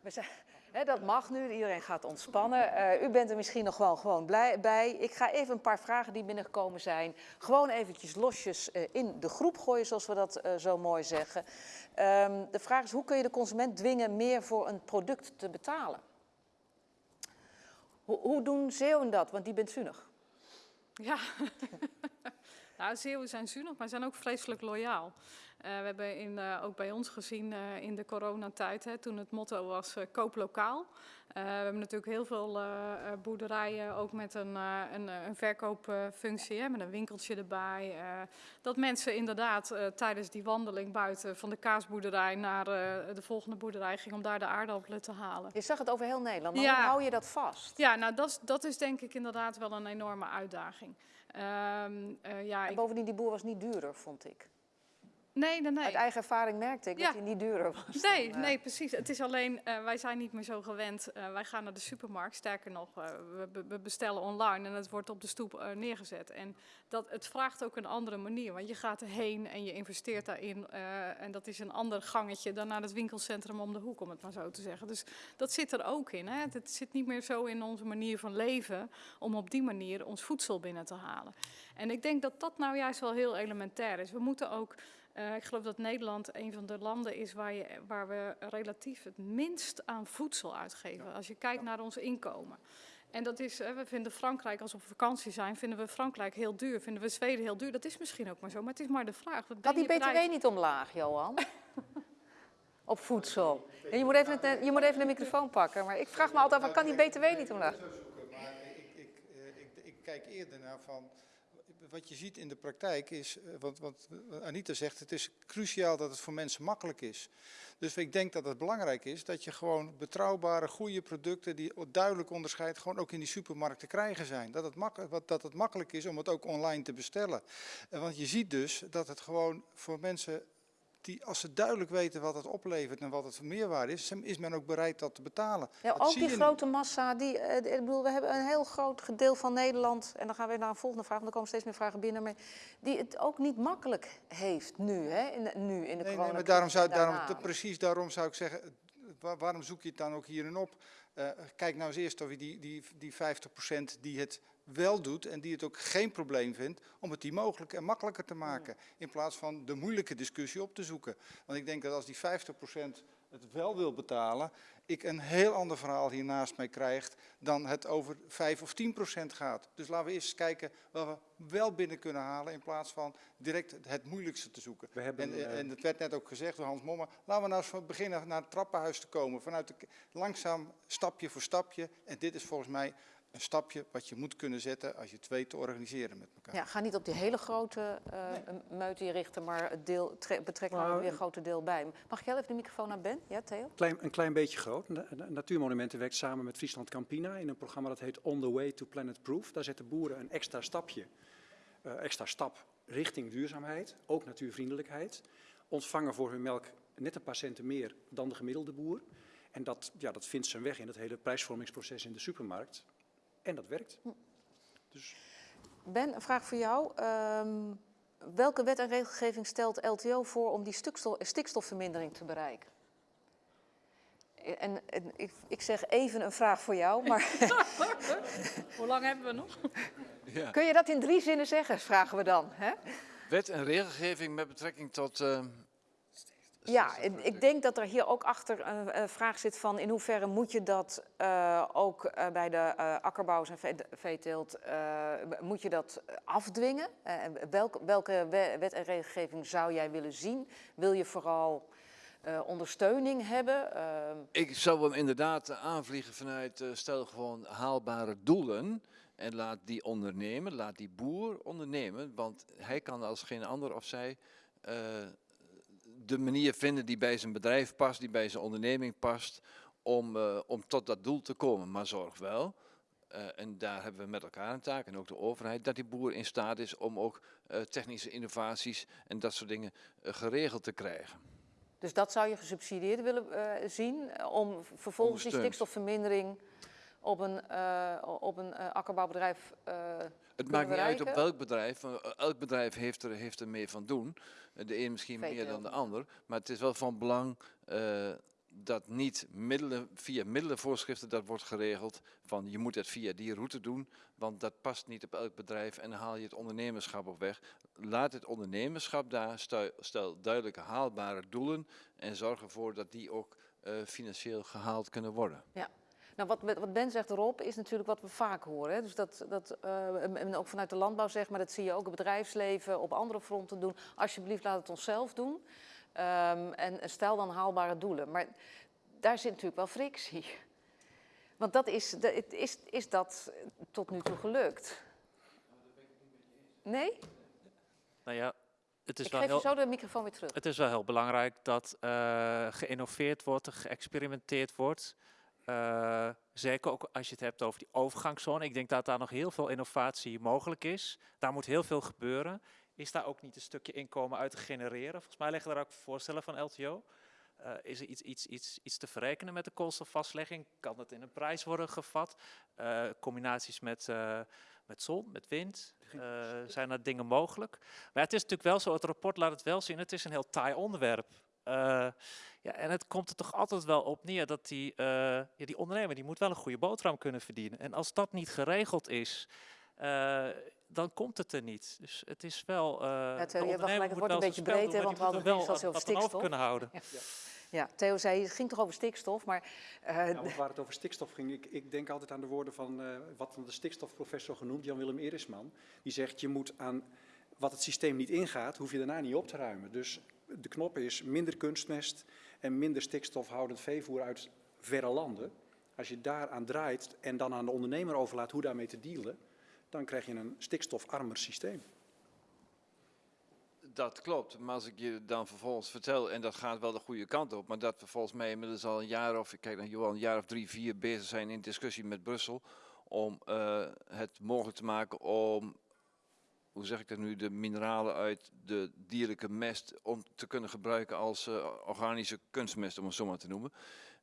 we hè, dat mag nu, iedereen gaat ontspannen. Eh, u bent er misschien nog wel gewoon blij bij. Ik ga even een paar vragen die binnengekomen zijn, gewoon eventjes losjes eh, in de groep gooien, zoals we dat eh, zo mooi zeggen. Ehm, de vraag is, hoe kun je de consument dwingen meer voor een product te betalen? Hoe, hoe doen Zeeuwen dat? Want die bent zuinig. Ja, nou, Zeeuwen zijn zuinig, maar zijn ook vreselijk loyaal. Eh, we hebben in, eh, ook bij ons gezien eh, in de coronatijd, hè, toen het motto was koop lokaal. We hebben natuurlijk heel veel boerderijen, ook met een, een, een verkoopfunctie, hè, met een winkeltje erbij. dat mensen inderdaad tijdens die wandeling buiten van de kaasboerderij naar de volgende boerderij gingen om daar de aardappelen te halen. Je zag het over heel Nederland, maar Ja. hoe hou je dat vast? Ja, nou dat is denk ik inderdaad wel een enorme uitdaging. Eh, ja, En ik- bovendien, die boer was niet duurder, vond ik. Nee, nee, nee. Uit eigen ervaring merkte ik Ja. dat hij niet duurder was. Nee, dan, eh, nee, precies. Het is alleen, eh, wij zijn niet meer zo gewend. Eh, wij gaan naar de supermarkt. Sterker nog, we, we bestellen online en het wordt op de stoep neergezet. En dat, het vraagt ook een andere manier. Want je gaat erheen en je investeert daarin. en dat is een ander gangetje dan naar het winkelcentrum om de hoek, om het maar zo te zeggen. Dus dat zit er ook in. Hè. Het zit niet meer zo in onze manier van leven om op die manier ons voedsel binnen te halen. En ik denk dat dat nou juist wel heel elementair is. We moeten ook eh, ik geloof dat Nederland een van de landen is waar, je, waar we relatief het minst aan voedsel uitgeven. Als je kijkt naar ons inkomen. En dat is, eh, we vinden Frankrijk, als we op vakantie zijn, vinden we Frankrijk heel duur. Vinden we Zweden heel duur. Dat is misschien ook maar zo, maar het is maar de vraag. Wat Had die BTW niet omlaag, Johan? Op voedsel. En je, moet even het, je moet even de microfoon pakken, maar ik vraag me altijd af, kan die BTW niet omlaag? Maar ik, ik, eh, ik, ik kijk eerder naar van. Wat je ziet in de praktijk is, eh, want, want Anita zegt, het is cruciaal dat het voor mensen makkelijk is. Dus ik denk dat het belangrijk is dat je gewoon betrouwbare, goede producten die duidelijk onderscheid gewoon ook in die supermarkt te krijgen zijn. Dat het, wat- dat het makkelijk is om het ook online te bestellen. Eh, Want je ziet dus dat het gewoon voor mensen die, als ze duidelijk weten wat het oplevert en wat het voor meerwaarde is, is men ook bereid dat te betalen. Ja, Dat ook die grote massa, die, eh, ik bedoel, we hebben een heel groot deel van Nederland, en dan gaan we naar een volgende vraag, want er komen steeds meer vragen binnen, maar die het ook niet makkelijk heeft nu, hè, in de, nu in de Nee, nee, maar daarom zou, daarom, precies daarom zou ik zeggen, eh, wa- waarom zoek je het dan ook hierin op? Eh, kijk nou eens eerst of je die, die, die 50% die het wel doet en die het ook geen probleem vindt, om het die mogelijk en makkelijker te maken. In plaats van de moeilijke discussie op te zoeken. Want ik denk dat als die 50% het wel wil betalen, ik een heel ander verhaal hier naast mij krijg dan het over 5 of 10% gaat. Dus laten we eerst kijken wat we wel binnen kunnen halen in plaats van direct het moeilijkste te zoeken. We hebben, En, eh, en het werd net ook gezegd door Hans Mommer, laten we nou eens van beginnen naar het trappenhuis te komen. Vanuit de, langzaam, stapje voor stapje. En dit is volgens mij een stapje wat je moet kunnen zetten als je het weet te organiseren met elkaar. Ja, ga niet op die hele grote uh, richten, maar het deel, tre- betrek er Nou, ook weer een grote deel bij. Mag ik heel even de microfoon naar Ben? Ja, Theo? Klein, een klein beetje groot. Na- Na- Natuurmonumenten werkt samen met Friesland Campina in een programma dat heet On the Way to Planet Proof. Daar zetten boeren een extra stapje, eh, extra stap richting duurzaamheid, ook natuurvriendelijkheid. Ontvangen voor hun melk net een paar centen meer dan de gemiddelde boer. En dat, ja, dat vindt zijn weg in het hele prijsvormingsproces in de supermarkt. En dat werkt. Dus Ben, een vraag voor jou. Ehm, welke wet en regelgeving stelt LTO voor om die stikstof, stikstofvermindering te bereiken? En, en ik, ik zeg even een vraag voor jou, maar Hoe lang hebben we nog? Ja. kun je dat in drie zinnen zeggen, vragen we dan. Hè? Wet en regelgeving met betrekking tot... eh, Ja, en ik denk dat er hier ook achter een, een vraag zit van in hoeverre moet je dat eh, ook eh, bij de eh, akkerbouwers en ve- veeteelt, eh, moet je dat afdwingen? Eh, en welke, welke we- wet en regelgeving zou jij willen zien? Wil je vooral eh, ondersteuning hebben? Eh, Ik zou hem inderdaad eh, aanvliegen vanuit eh, stel gewoon haalbare doelen. En laat die ondernemen, laat die boer ondernemen. Want hij kan als geen ander of zij eh, de manier vinden die bij zijn bedrijf past, die bij zijn onderneming past, om, eh, om tot dat doel te komen. Maar zorg wel, eh, en daar hebben we met elkaar een taak, en ook de overheid, dat die boer in staat is om ook eh, technische innovaties en dat soort dingen geregeld te krijgen. Dus dat zou je gesubsidieerd willen zien om vervolgens die stikstofvermindering op een, eh, op een eh, akkerbouwbedrijf eh, Het maakt niet uit op welk bedrijf, want elk bedrijf heeft er, heeft er meer van doen. De een misschien meer dan de ander, maar het is wel van belang dat niet middelen, via middelenvoorschriften dat wordt geregeld van je moet het via die route doen, want dat past niet op elk bedrijf en dan haal je het ondernemerschap op weg. Laat het ondernemerschap daar, stel, stel duidelijke haalbare doelen en zorg ervoor dat die ook financieel gehaald kunnen worden. Nou, wat, wat Ben zegt erop is natuurlijk wat we vaak horen. Hè? Dus dat, dat eh, en- ook vanuit de landbouw zeg maar, dat zie je ook het bedrijfsleven op andere fronten doen. Alsjeblieft, laat het onszelf doen. Ehm, en en stel dan haalbare doelen. Maar daar zit natuurlijk wel frictie. Want dat is, is, is dat tot nu toe gelukt? Nee? Nou ja, het is Ik wel geef heel... zo de microfoon weer terug. Het is wel heel belangrijk dat eh geïnnoveerd wordt, geëxperimenteerd wordt. Eh, zeker ook als je het hebt over die overgangszone. Ik denk dat daar nog heel veel innovatie mogelijk is. Daar moet heel veel gebeuren. Is daar ook niet een stukje inkomen uit te genereren? Volgens mij liggen daar ook voorstellen van LTO. Eh, is er iets, iets, iets, iets te verrekenen met de koolstofvastlegging? Kan het in een prijs worden gevat? Eh, combinaties met, met zon, met wind? Zijn er dingen mogelijk? Maar het is natuurlijk wel zo, het rapport laat het wel zien, het is een heel taai onderwerp. Eh, ja, en het komt er toch altijd wel op neer dat die, eh, ja, die ondernemer die moet wel een goede boterham kunnen verdienen. En als dat niet geregeld is, eh, dan komt het er niet. Dus het is wel. eh Theo, de je hebt gelijk, het wordt een beetje breed, hè, want we hadden die het moet eerst al wel over wat- wat stikstof. over kunnen houden. Ja, Theo zei, het ging toch over stikstof, maar eh, Ja, want waar het over stikstof ging, ik, ik denk altijd aan de woorden van eh, wat van de stikstofprofessor genoemd, Jan-Willem Erisman. Die zegt, je moet aan wat het systeem niet ingaat, hoef je daarna niet op te ruimen. Dus de knop is minder kunstmest en minder stikstofhoudend veevoer uit verre landen. Als je daaraan draait en dan aan de ondernemer overlaat hoe daarmee te dealen, dan krijg je een stikstofarmer systeem. Dat klopt, maar als ik je dan vervolgens vertel, en dat gaat wel de goede kant op, maar dat we volgens mij inmiddels al een jaar of, ik kijk naar Johan, een jaar of drie, vier bezig zijn in discussie met Brussel om eh, het mogelijk te maken om, hoe zeg ik dat nu, de mineralen uit de dierlijke mest om te kunnen gebruiken als eh, organische kunstmest, om het zo maar te noemen.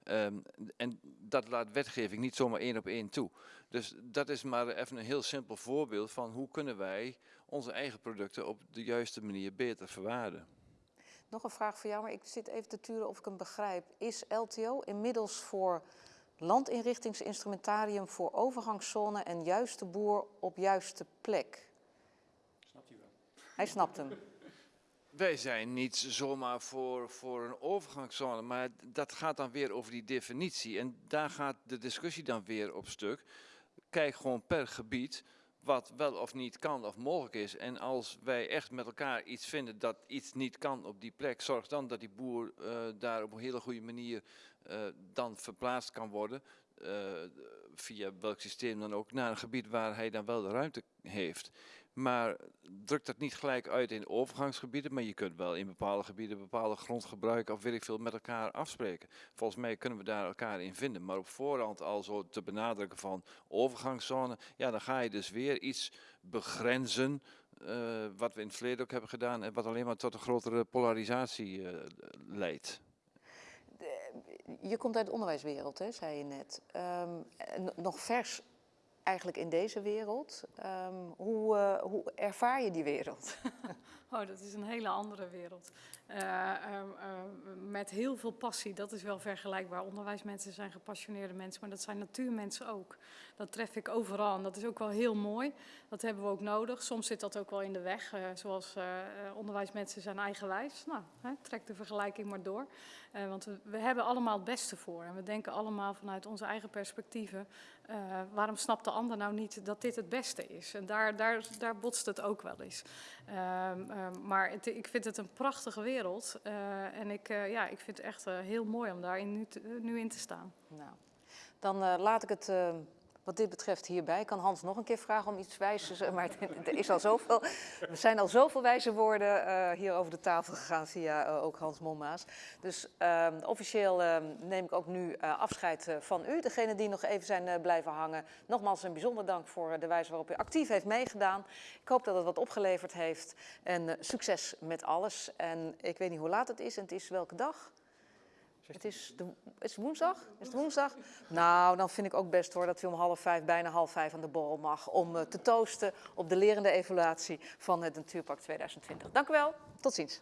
Ehm, en dat laat wetgeving niet zomaar één op één toe. Dus dat is maar even een heel simpel voorbeeld van hoe kunnen wij onze eigen producten op de juiste manier beter verwaarden. nog een vraag voor jou, maar ik zit even te turen of ik hem begrijp. Is LTO inmiddels voor landinrichtingsinstrumentarium voor overgangszone en juiste boer op juiste plek? Hij snapt hem. Wij zijn niet zomaar voor, voor een overgangszone, maar dat gaat dan weer over die definitie. En daar gaat de discussie dan weer op stuk. Kijk gewoon per gebied wat wel of niet kan of mogelijk is. En als wij echt met elkaar iets vinden dat iets niet kan op die plek, zorg dan dat die boer eh, daar op een hele goede manier eh, dan verplaatst kan worden. eh, via welk systeem dan ook, naar een gebied waar hij dan wel de ruimte heeft. Maar druk dat niet gelijk uit in overgangsgebieden, maar je kunt wel in bepaalde gebieden bepaalde grond gebruiken of weet ik veel met elkaar afspreken. Volgens mij kunnen we daar elkaar in vinden. Maar op voorhand al zo te benadrukken van overgangszone, ja, dan ga je dus weer iets begrenzen. eh, wat we in het verleden ook hebben gedaan en wat alleen maar tot een grotere polarisatie eh, leidt. Je komt uit de onderwijswereld, hè, zei je net. Ehm, nog vers eigenlijk in deze wereld. Ehm, hoe, eh, hoe ervaar je die wereld? Oh, dat is een hele andere wereld. Eh, ehm, ehm, met heel veel passie, dat is wel vergelijkbaar. Onderwijsmensen zijn gepassioneerde mensen, maar dat zijn natuurmensen ook. Dat tref ik overal en dat is ook wel heel mooi. Dat hebben we ook nodig. Soms zit dat ook wel in de weg, eh, zoals eh, onderwijsmensen zijn eigenwijs. Nou, hè, trek de vergelijking maar door. Want we, hebben allemaal het beste voor en we denken allemaal vanuit onze eigen perspectieven. waarom snapt de ander nou niet dat dit het beste is? En daar, daar, daar botst het ook wel eens. Ehm, ehm, maar ik vind het een prachtige wereld. eh, en ik, eh, ja, ik vind het echt eh, heel mooi om daarin nu, nu in te staan. Nou, dan laat ik het wat dit betreft hierbij. Kan Hans nog een keer vragen om iets wijs te maar er is al zoveel, er zijn al zoveel wijze woorden eh, hier over de tafel gegaan via eh, ook Hans Mommaas. Dus ehm, officieel ehm, neem ik ook nu eh, afscheid eh, van u, degene die nog even zijn eh, blijven hangen. Nogmaals een bijzonder dank voor eh, de wijze waarop u actief heeft meegedaan. Ik hoop dat het wat opgeleverd heeft en eh, succes met alles. En ik weet niet hoe laat het is en het is welke dag? Het is, is woensdag? Is het woensdag? Nou, dan vind ik ook best hoor dat u om half vijf, bijna half vijf aan de borrel mag. Om eh, te toosten op de lerende evaluatie van het Natuurpark 2020. Dank u wel. Tot ziens.